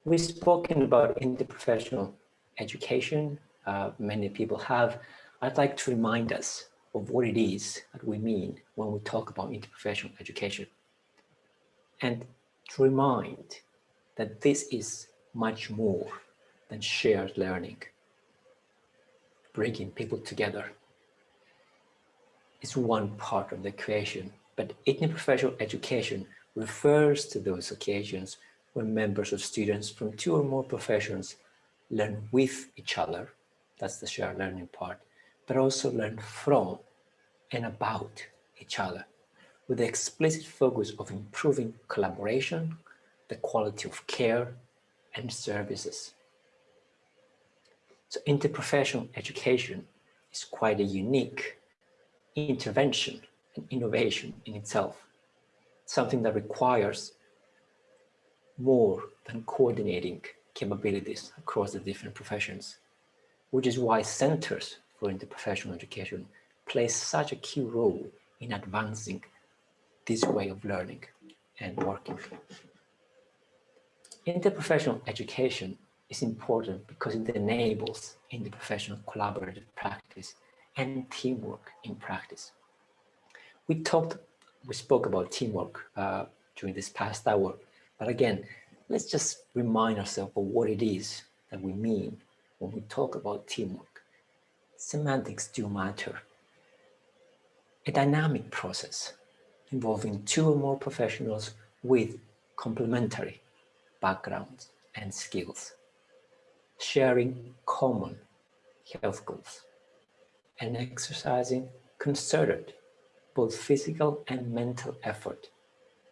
We've spoken about interprofessional education. Uh, many people have. I'd like to remind us of what it is that we mean when we talk about interprofessional education and to remind that this is much more than shared learning. Bringing people together is one part of the equation, but interprofessional education refers to those occasions when members of students from two or more professions learn with each other, that's the shared learning part, but also learn from and about each other with the explicit focus of improving collaboration, the quality of care and services. So interprofessional education is quite a unique intervention and innovation in itself, something that requires more than coordinating capabilities across the different professions, which is why centers for interprofessional education play such a key role in advancing this way of learning and working. Interprofessional education is important because it enables interprofessional collaborative practice and teamwork in practice. We talked, we spoke about teamwork uh, during this past hour, but again, let's just remind ourselves of what it is that we mean when we talk about teamwork. Semantics do matter. A dynamic process involving two or more professionals with complementary backgrounds and skills, sharing common health goals, and exercising concerted both physical and mental effort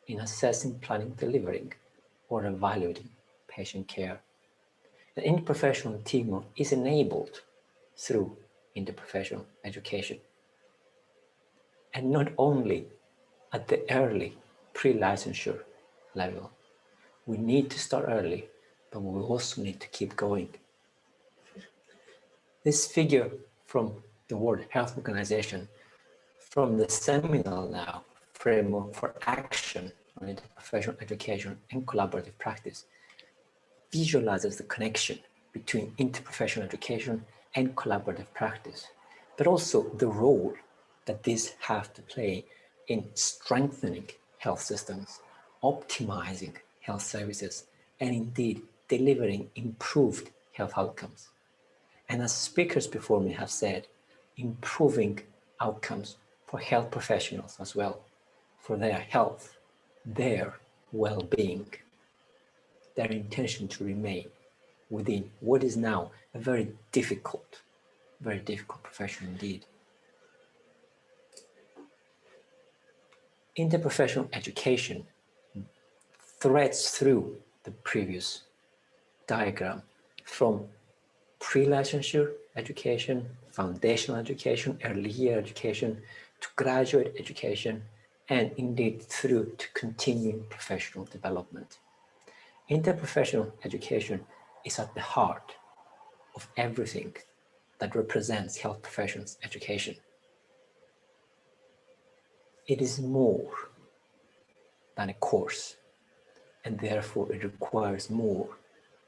in assessing, planning, delivering, or evaluating patient care. The interprofessional teamwork is enabled through interprofessional education. And not only at the early pre-licensure level. We need to start early, but we also need to keep going. This figure from the World Health Organization from the seminal now framework for action on interprofessional education and collaborative practice visualizes the connection between interprofessional education and collaborative practice, but also the role that these have to play in strengthening health systems, optimizing health services, and indeed delivering improved health outcomes. And as speakers before me have said, improving outcomes for health professionals as well, for their health, their well-being, their intention to remain within what is now a very difficult, very difficult profession indeed. Interprofessional education threads through the previous diagram from pre-licensure education, foundational education, early year education, to graduate education, and indeed through to continuing professional development. Interprofessional education is at the heart of everything that represents health professions education it is more than a course and therefore it requires more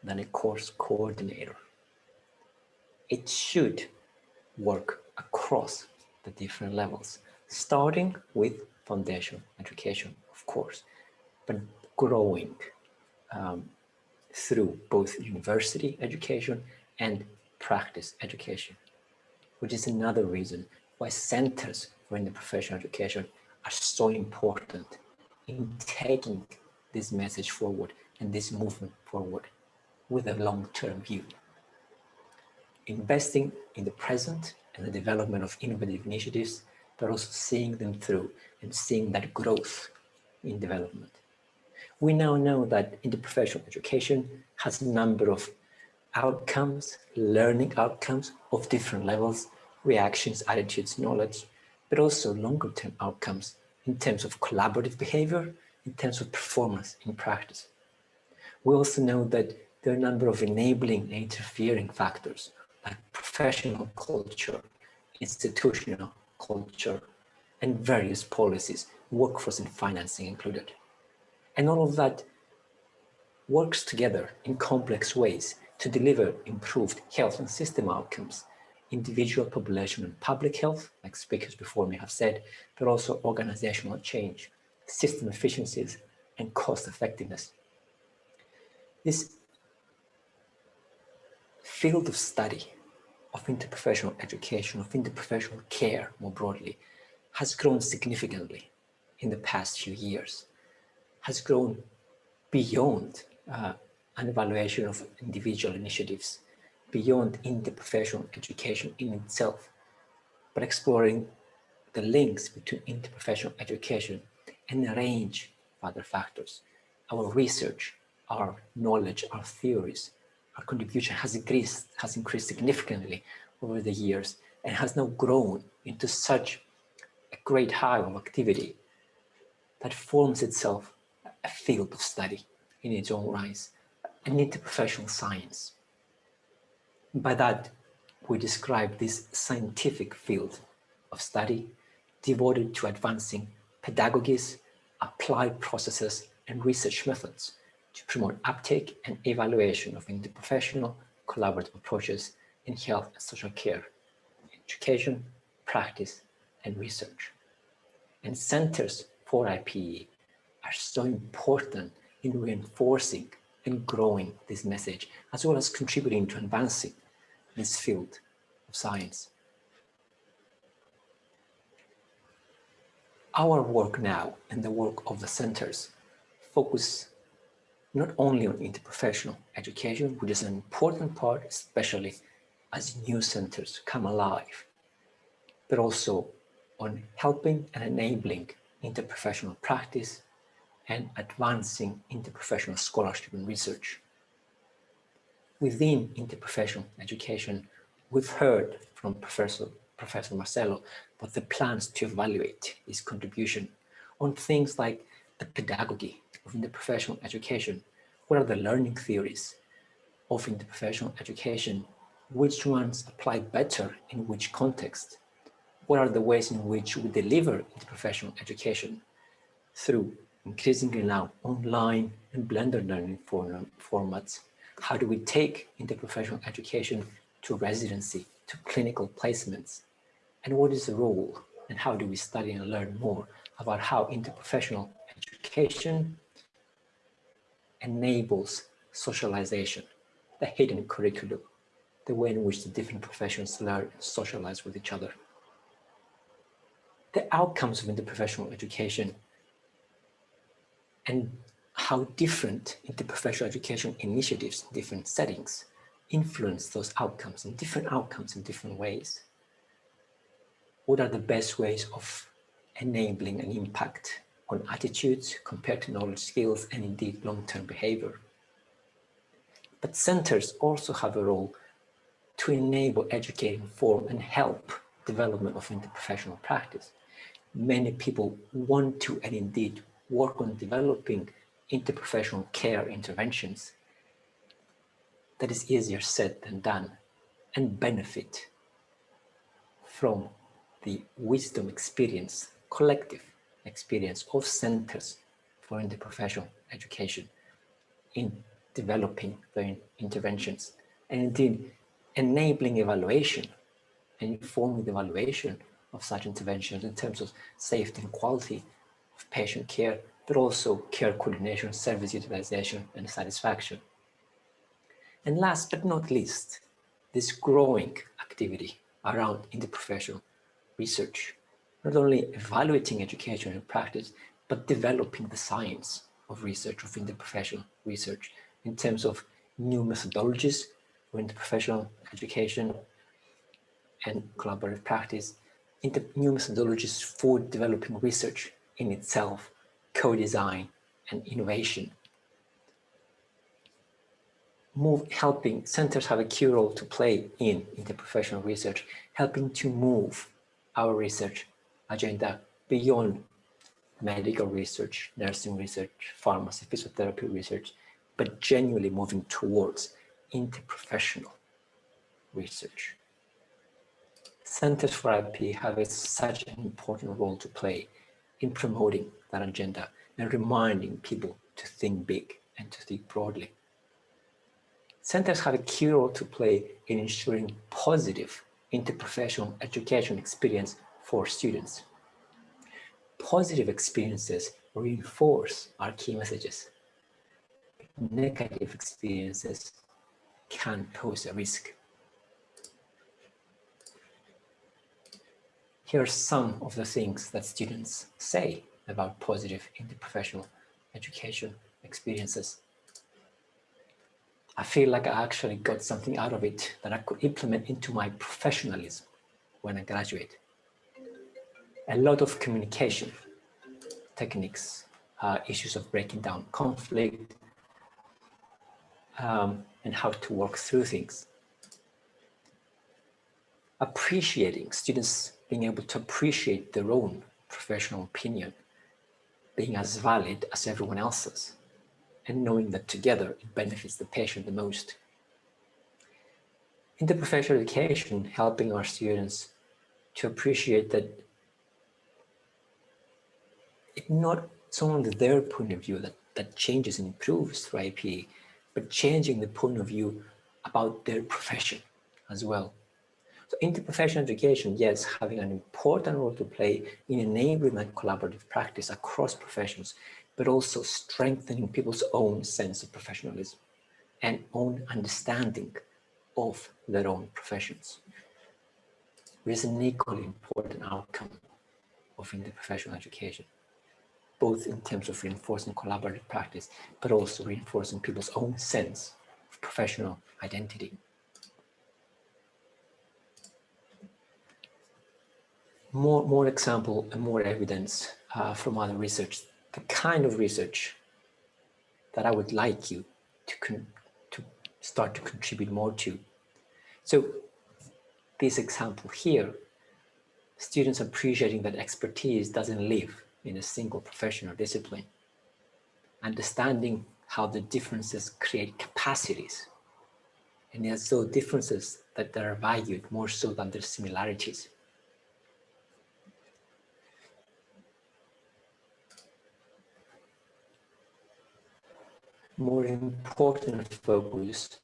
than a course coordinator. It should work across the different levels, starting with foundation education, of course, but growing um, through both university education and practice education, which is another reason why centers for interprofessional education are so important in taking this message forward and this movement forward with a long-term view. Investing in the present and the development of innovative initiatives, but also seeing them through and seeing that growth in development. We now know that interprofessional education has a number of outcomes, learning outcomes of different levels, reactions, attitudes, knowledge, but also longer term outcomes in terms of collaborative behavior, in terms of performance in practice. We also know that there are a number of enabling and interfering factors like professional culture, institutional culture, and various policies, workforce and financing included. And all of that works together in complex ways to deliver improved health and system outcomes individual population and public health, like speakers before me have said, but also organizational change, system efficiencies, and cost effectiveness. This field of study of interprofessional education, of interprofessional care more broadly, has grown significantly in the past few years, has grown beyond uh, an evaluation of individual initiatives beyond interprofessional education in itself, but exploring the links between interprofessional education and a range of other factors. Our research, our knowledge, our theories, our contribution has increased, has increased significantly over the years and has now grown into such a great hive of activity that forms itself a field of study, in its own right, an interprofessional science. By that, we describe this scientific field of study devoted to advancing pedagogies, applied processes, and research methods to promote uptake and evaluation of interprofessional collaborative approaches in health and social care, education, practice, and research. And centers for IPE are so important in reinforcing and growing this message, as well as contributing to advancing this field of science. Our work now and the work of the centers focus not only on interprofessional education, which is an important part, especially as new centers come alive, but also on helping and enabling interprofessional practice and advancing interprofessional scholarship and research. Within interprofessional education, we've heard from Professor, Professor Marcelo about the plans to evaluate his contribution on things like the pedagogy of interprofessional education, what are the learning theories of interprofessional education, which ones apply better in which context, what are the ways in which we deliver interprofessional education through increasingly now online and blended learning form, formats. How do we take interprofessional education to residency, to clinical placements? And what is the role and how do we study and learn more about how interprofessional education enables socialization, the hidden curriculum, the way in which the different professions learn and socialize with each other. The outcomes of interprofessional education and how different interprofessional education initiatives in different settings influence those outcomes and different outcomes in different ways. What are the best ways of enabling an impact on attitudes compared to knowledge skills and indeed long-term behavior? But centers also have a role to enable, educate, inform and help development of interprofessional practice. Many people want to and indeed work on developing interprofessional care interventions that is easier said than done and benefit from the wisdom experience, collective experience of centers for interprofessional education in developing their interventions and indeed enabling evaluation and informing the evaluation of such interventions in terms of safety and quality of patient care, but also care coordination, service utilization, and satisfaction. And last but not least, this growing activity around interprofessional research, not only evaluating education and practice, but developing the science of research, of interprofessional research, in terms of new methodologies for interprofessional education and collaborative practice, into new methodologies for developing research in itself, co-design and innovation. Move, helping centers have a key role to play in interprofessional research, helping to move our research agenda beyond medical research, nursing research, pharmacy, physiotherapy research, but genuinely moving towards interprofessional research. Centers for IP have a, such an important role to play in promoting agenda and reminding people to think big and to think broadly. Centers have a key role to play in ensuring positive interprofessional education experience for students. Positive experiences reinforce our key messages. Negative experiences can pose a risk. Here are some of the things that students say about positive interprofessional education experiences. I feel like I actually got something out of it that I could implement into my professionalism when I graduate. A lot of communication techniques, uh, issues of breaking down conflict, um, and how to work through things. Appreciating students being able to appreciate their own professional opinion being as valid as everyone else's. and knowing that together it benefits the patient the most. Interprofessional education, helping our students to appreciate that it's not only their point of view that, that changes and improves through IPE, but changing the point of view about their profession as well. So interprofessional education, yes, having an important role to play in enabling that collaborative practice across professions, but also strengthening people's own sense of professionalism and own understanding of their own professions. It is an equally important outcome of interprofessional education, both in terms of reinforcing collaborative practice, but also reinforcing people's own sense of professional identity. More, more example and more evidence uh, from other research, the kind of research that I would like you to, to start to contribute more to. So this example here, students appreciating that expertise doesn't live in a single professional discipline. Understanding how the differences create capacities. And it's so differences that are valued more so than their similarities. More important focus,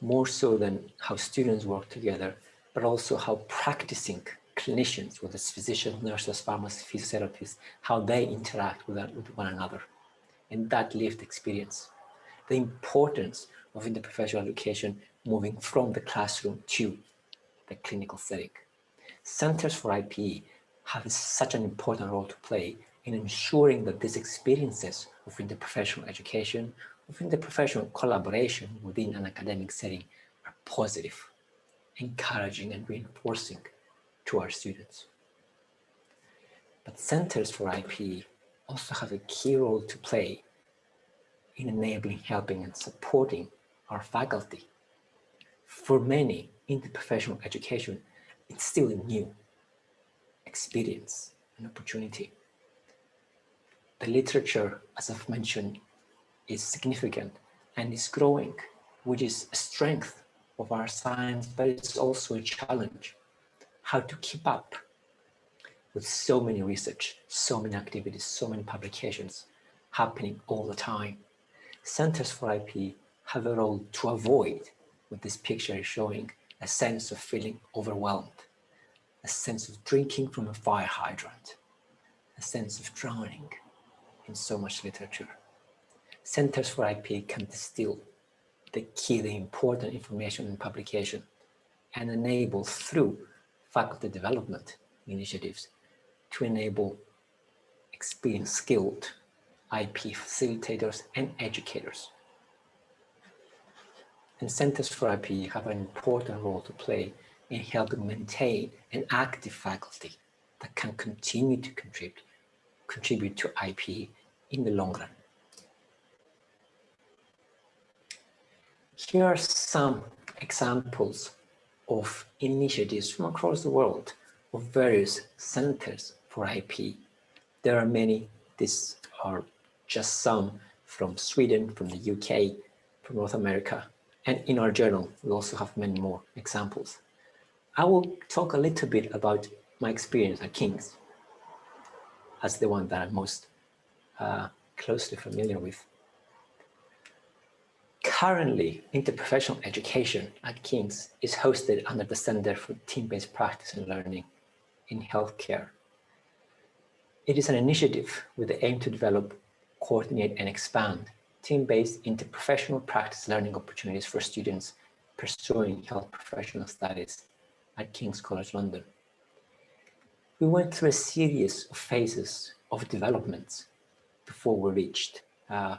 more so than how students work together, but also how practicing clinicians, whether it's physicians, nurses, pharmacists, physiotherapists, how they interact with, with one another and that lived experience. The importance of interprofessional education moving from the classroom to the clinical setting. Centers for IPE have such an important role to play in ensuring that these experiences of interprofessional education, of interprofessional collaboration within an academic setting are positive, encouraging and reinforcing to our students. But centers for IPE also have a key role to play in enabling, helping and supporting our faculty. For many, interprofessional education, it's still a new experience and opportunity. The literature, as I've mentioned, is significant and is growing, which is a strength of our science, but it's also a challenge. How to keep up with so many research, so many activities, so many publications happening all the time. Centers for IP have a role to avoid what this picture is showing, a sense of feeling overwhelmed, a sense of drinking from a fire hydrant, a sense of drowning in so much literature. Centers for IP can distill the key, the important information in publication and enable through faculty development initiatives to enable experienced, skilled IP facilitators and educators. And Centers for IP have an important role to play in helping maintain an active faculty that can continue to contribute, contribute to IP in the long run. Here are some examples of initiatives from across the world of various centers for IP. There are many, these are just some from Sweden, from the UK, from North America, and in our journal, we also have many more examples. I will talk a little bit about my experience at King's as the one that I'm most uh, closely familiar with. Currently, interprofessional education at King's is hosted under the Center for Team-Based Practice and Learning in Healthcare. It is an initiative with the aim to develop, coordinate and expand team-based interprofessional practice learning opportunities for students pursuing health professional studies at King's College London. We went through a series of phases of developments before we reached uh,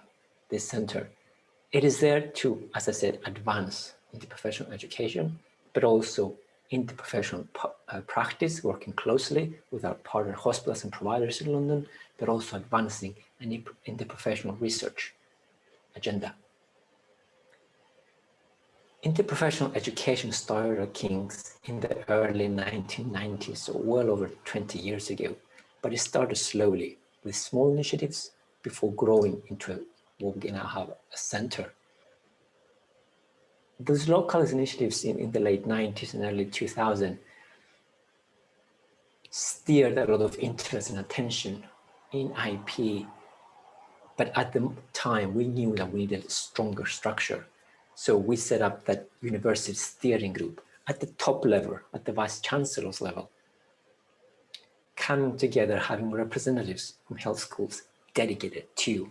this center. It is there to, as I said, advance interprofessional education, but also interprofessional uh, practice, working closely with our partner hospitals and providers in London, but also advancing an interprofessional research agenda. Interprofessional education started at King's in the early 1990s, so well over 20 years ago, but it started slowly with small initiatives before growing into a where we now have a center. Those local initiatives in, in the late 90s and early 2000 steered a lot of interest and attention in IP. But at the time, we knew that we needed a stronger structure. So we set up that university steering group at the top level, at the vice chancellor's level, coming together, having representatives from health schools dedicated to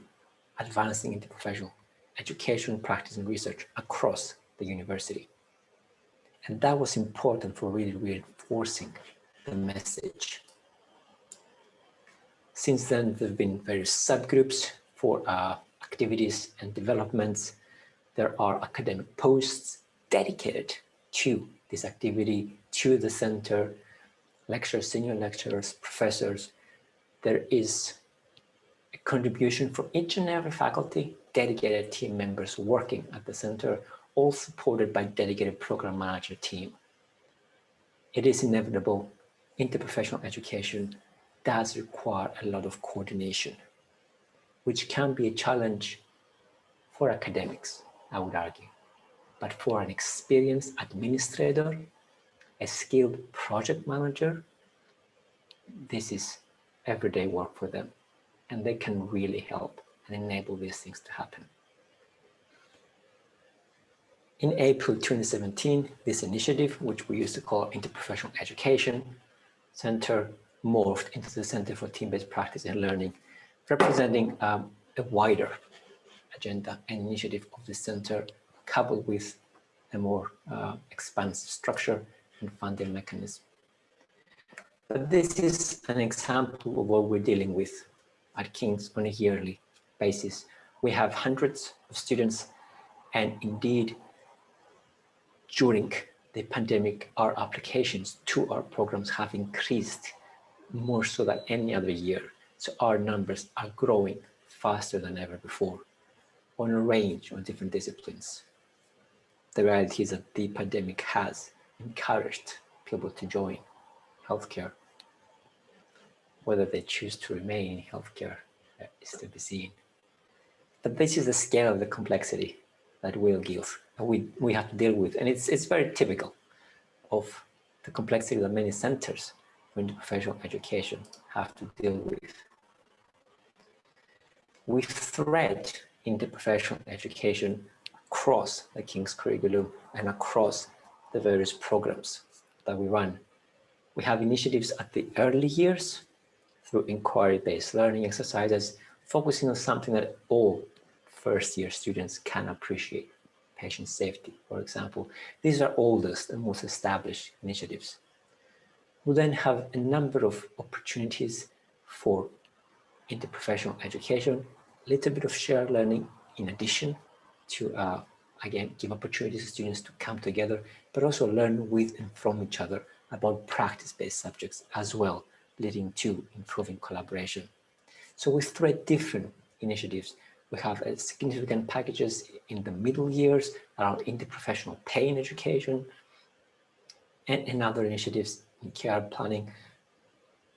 advancing into professional education, practice, and research across the university. And that was important for really reinforcing the message. Since then, there have been various subgroups for uh, activities and developments. There are academic posts dedicated to this activity, to the center, lecturers, senior lecturers, professors. There is contribution from each and every faculty, dedicated team members working at the center, all supported by dedicated program manager team. It is inevitable interprofessional education does require a lot of coordination, which can be a challenge for academics, I would argue. But for an experienced administrator, a skilled project manager, this is everyday work for them. And they can really help and enable these things to happen. In April 2017, this initiative, which we used to call Interprofessional Education Center, morphed into the Center for Team-Based Practice and Learning, representing um, a wider agenda and initiative of the center, coupled with a more uh, expansive structure and funding mechanism. But this is an example of what we're dealing with at King's on a yearly basis. We have hundreds of students and indeed during the pandemic, our applications to our programs have increased more so than any other year. So our numbers are growing faster than ever before on a range of different disciplines. The reality is that the pandemic has encouraged people to join healthcare. Whether they choose to remain in healthcare uh, is to be seen. But this is the scale of the complexity that Will we, we have to deal with. And it's, it's very typical of the complexity that many centers for professional education have to deal with. We thread interprofessional education across the King's curriculum and across the various programs that we run. We have initiatives at the early years through inquiry-based learning exercises, focusing on something that all first-year students can appreciate patient safety, for example. These are oldest and most established initiatives. We then have a number of opportunities for interprofessional education, a little bit of shared learning in addition to, uh, again, give opportunities to students to come together, but also learn with and from each other about practice-based subjects as well, leading to improving collaboration. So we thread different initiatives we have uh, significant packages in the middle years around interprofessional pain education and, and other initiatives in care planning,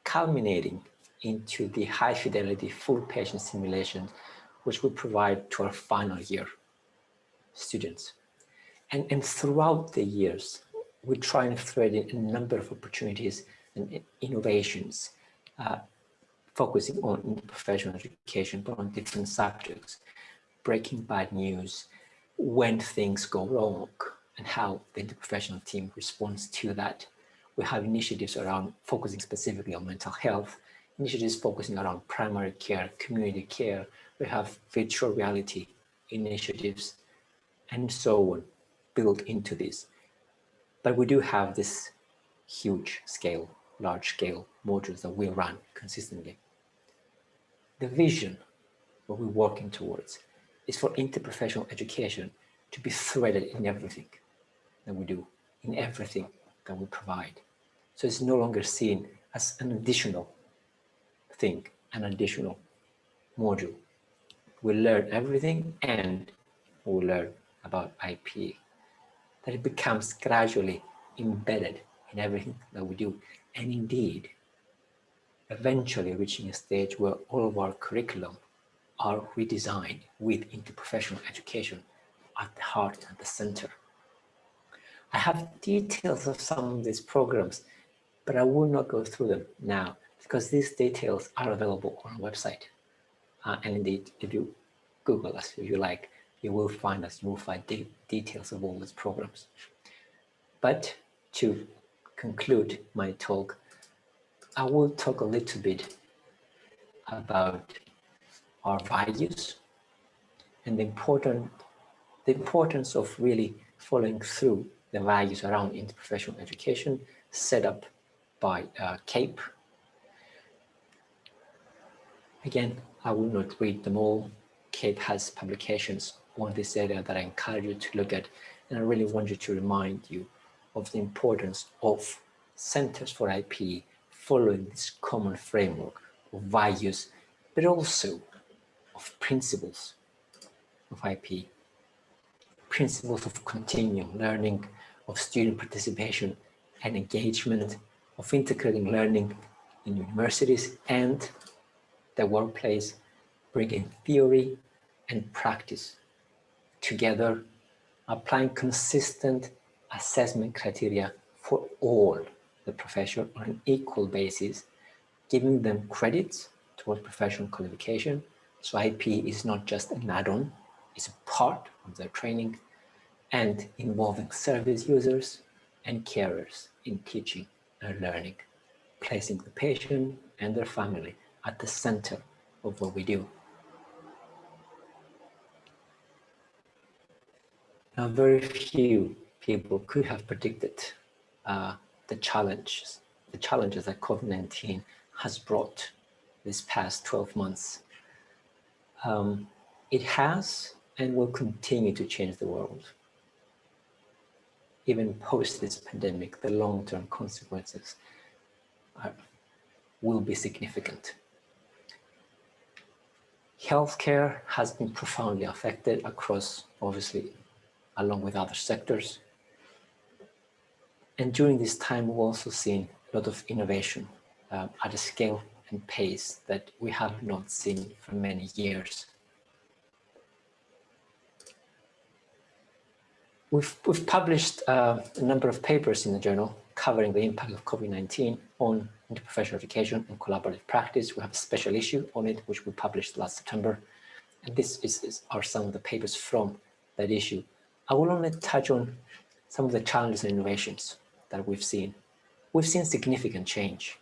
culminating into the high fidelity full patient simulation, which we provide to our final year students. And, and throughout the years, we try and thread in a number of opportunities and innovations uh, focusing on professional education, but on different subjects, breaking bad news, when things go wrong, and how the interprofessional team responds to that. We have initiatives around focusing specifically on mental health, initiatives focusing around primary care, community care. We have virtual reality initiatives, and so on, built into this. But we do have this huge scale, large scale modules that we run consistently the vision what we're working towards is for interprofessional education to be threaded in everything that we do, in everything that we provide. So it's no longer seen as an additional thing, an additional module. We learn everything and we learn about IP. That it becomes gradually embedded in everything that we do. And indeed, eventually reaching a stage where all of our curriculum are redesigned with interprofessional education at the heart and the center. I have details of some of these programs, but I will not go through them now because these details are available on our website. Uh, and indeed, if you Google us, if you like, you will find us, you will find de details of all these programs. But to conclude my talk, I will talk a little bit about our values and the important the importance of really following through the values around interprofessional education set up by uh, CAPE. Again, I will not read them all. CAPE has publications on this area that I encourage you to look at. And I really want you to remind you of the importance of Centers for IP following this common framework of values, but also of principles of IP, principles of continuing learning, of student participation and engagement, of integrating learning in universities and the workplace, bringing theory and practice together, applying consistent assessment criteria for all the profession on an equal basis, giving them credits towards professional qualification. So IP is not just an add-on, it's a part of their training and involving service users and carers in teaching and learning, placing the patient and their family at the center of what we do. Now, very few people could have predicted uh, the challenges, the challenges that COVID-19 has brought this past 12 months. Um, it has and will continue to change the world even post this pandemic, the long-term consequences are, will be significant. Healthcare has been profoundly affected across, obviously, along with other sectors. And during this time, we've also seen a lot of innovation uh, at a scale and pace that we have not seen for many years. We've, we've published uh, a number of papers in the journal covering the impact of COVID-19 on interprofessional education and collaborative practice. We have a special issue on it, which we published last September. And this is, is, are some of the papers from that issue. I will only touch on some of the challenges and innovations that we've seen. We've seen significant change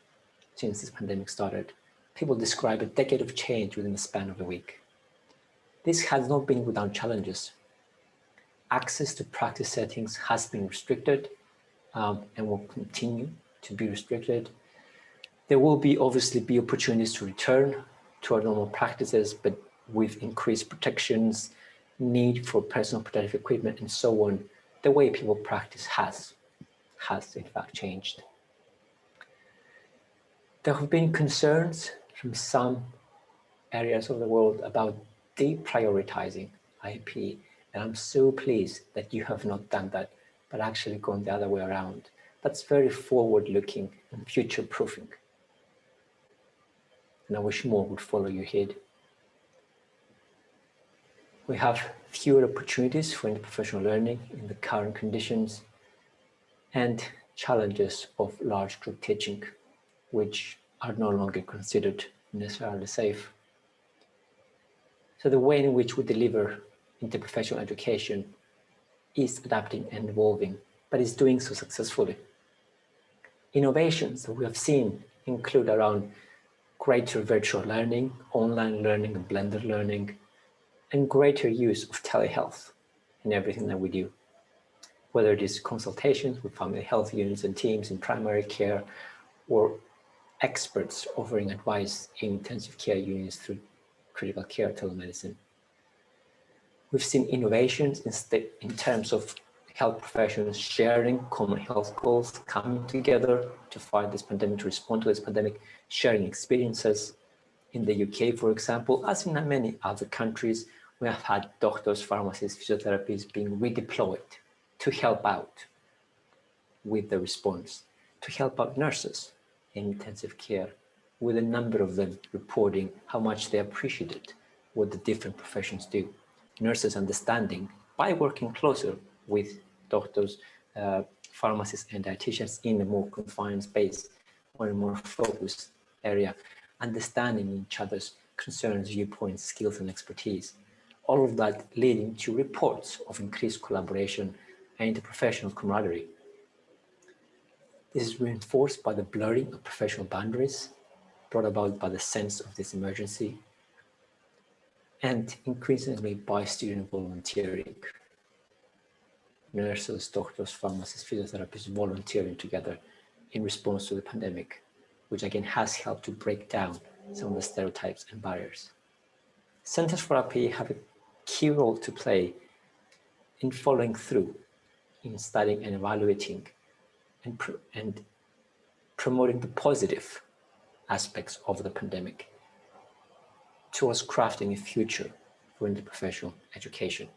since this pandemic started. People describe a decade of change within the span of a week. This has not been without challenges access to practice settings has been restricted um, and will continue to be restricted. There will be obviously be opportunities to return to our normal practices, but with increased protections, need for personal protective equipment and so on, the way people practice has, has in fact changed. There have been concerns from some areas of the world about deprioritizing IP and I'm so pleased that you have not done that, but actually gone the other way around. That's very forward looking and future proofing. And I wish more would follow your head. We have fewer opportunities for interprofessional learning in the current conditions and challenges of large group teaching, which are no longer considered necessarily safe. So the way in which we deliver interprofessional education is adapting and evolving, but is doing so successfully. Innovations that we have seen include around greater virtual learning, online learning and blended learning, and greater use of telehealth in everything that we do. Whether it is consultations with family health units and teams in primary care, or experts offering advice in intensive care units through critical care telemedicine. We've seen innovations in, in terms of health professionals sharing common health goals, coming together to fight this pandemic, to respond to this pandemic, sharing experiences. In the UK, for example, as in many other countries, we have had doctors, pharmacists, physiotherapists being redeployed to help out with the response, to help out nurses in intensive care, with a number of them reporting how much they appreciated what the different professions do. Nurses understanding by working closer with doctors, uh, pharmacists and dietitians in a more confined space or a more focused area, understanding each other's concerns, viewpoints, skills and expertise. All of that leading to reports of increased collaboration and interprofessional camaraderie. This is reinforced by the blurring of professional boundaries brought about by the sense of this emergency and increasingly by student volunteering. Nurses, doctors, pharmacists, physiotherapists volunteering together in response to the pandemic, which again has helped to break down some of the stereotypes and barriers. Centers for RP have a key role to play in following through, in studying and evaluating and, pr and promoting the positive aspects of the pandemic towards crafting a future for interprofessional education.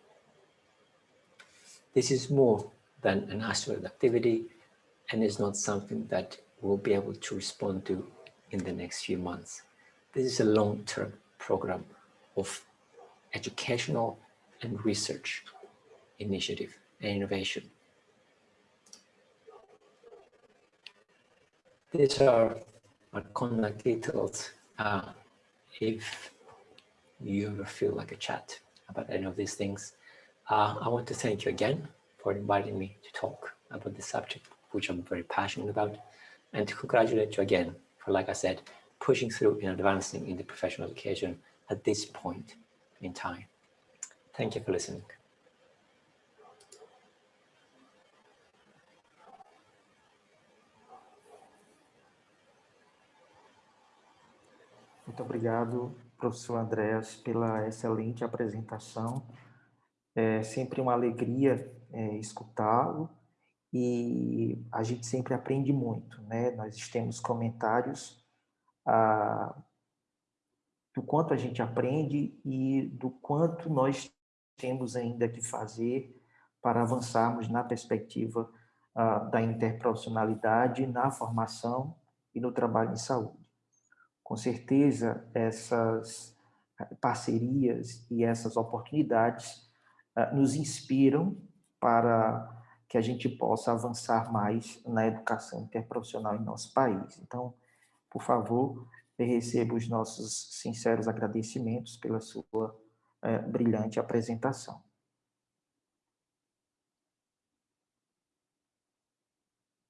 This is more than an isolated activity and is not something that we'll be able to respond to in the next few months. This is a long-term program of educational and research initiative and innovation. These are our contact details. Uh, if you ever feel like a chat about any of these things, uh, I want to thank you again for inviting me to talk about this subject, which I'm very passionate about, and to congratulate you again for, like I said, pushing through and advancing in the professional education at this point in time. Thank you for listening. Muito obrigado, professor Andréas, pela excelente apresentação. É sempre uma alegria é, escutá-lo e a gente sempre aprende muito, né? Nós temos comentários ah, do quanto a gente aprende e do quanto nós temos ainda que fazer para avançarmos na perspectiva ah, da interprofissionalidade, na formação e no trabalho em saúde. Com certeza, essas parcerias e essas oportunidades uh, nos inspiram para que a gente possa avançar mais na educação interprofissional em nosso país. Então, por favor, receba os nossos sinceros agradecimentos pela sua uh, brilhante apresentação.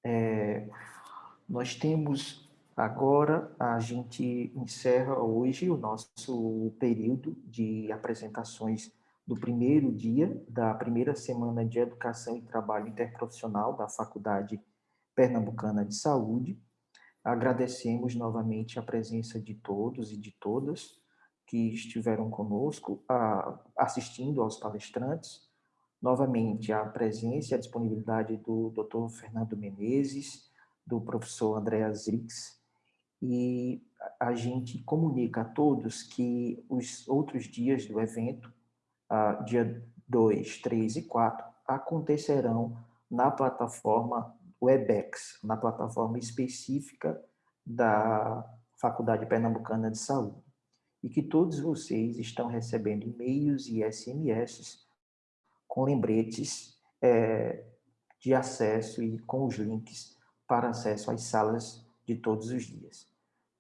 É, nós temos Agora, a gente encerra hoje o nosso período de apresentações do primeiro dia da primeira semana de Educação e Trabalho Interprofissional da Faculdade Pernambucana de Saúde. Agradecemos novamente a presença de todos e de todas que estiveram conosco assistindo aos palestrantes. Novamente, a presença e a disponibilidade do Dr. Fernando Menezes, do professor Andréas Rix, e a gente comunica a todos que os outros dias do evento, dia 2, 3 e 4, acontecerão na plataforma WebEx, na plataforma específica da Faculdade Pernambucana de Saúde. E que todos vocês estão recebendo e-mails e SMS com lembretes é, de acesso e com os links para acesso às salas de todos os dias.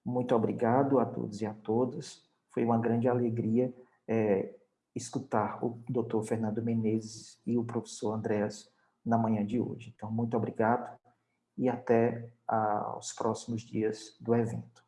Muito obrigado a todos e a todas. Foi uma grande alegria é, escutar o Dr. Fernando Menezes e o professor Andréas na manhã de hoje. Então, muito obrigado e até ah, os próximos dias do evento.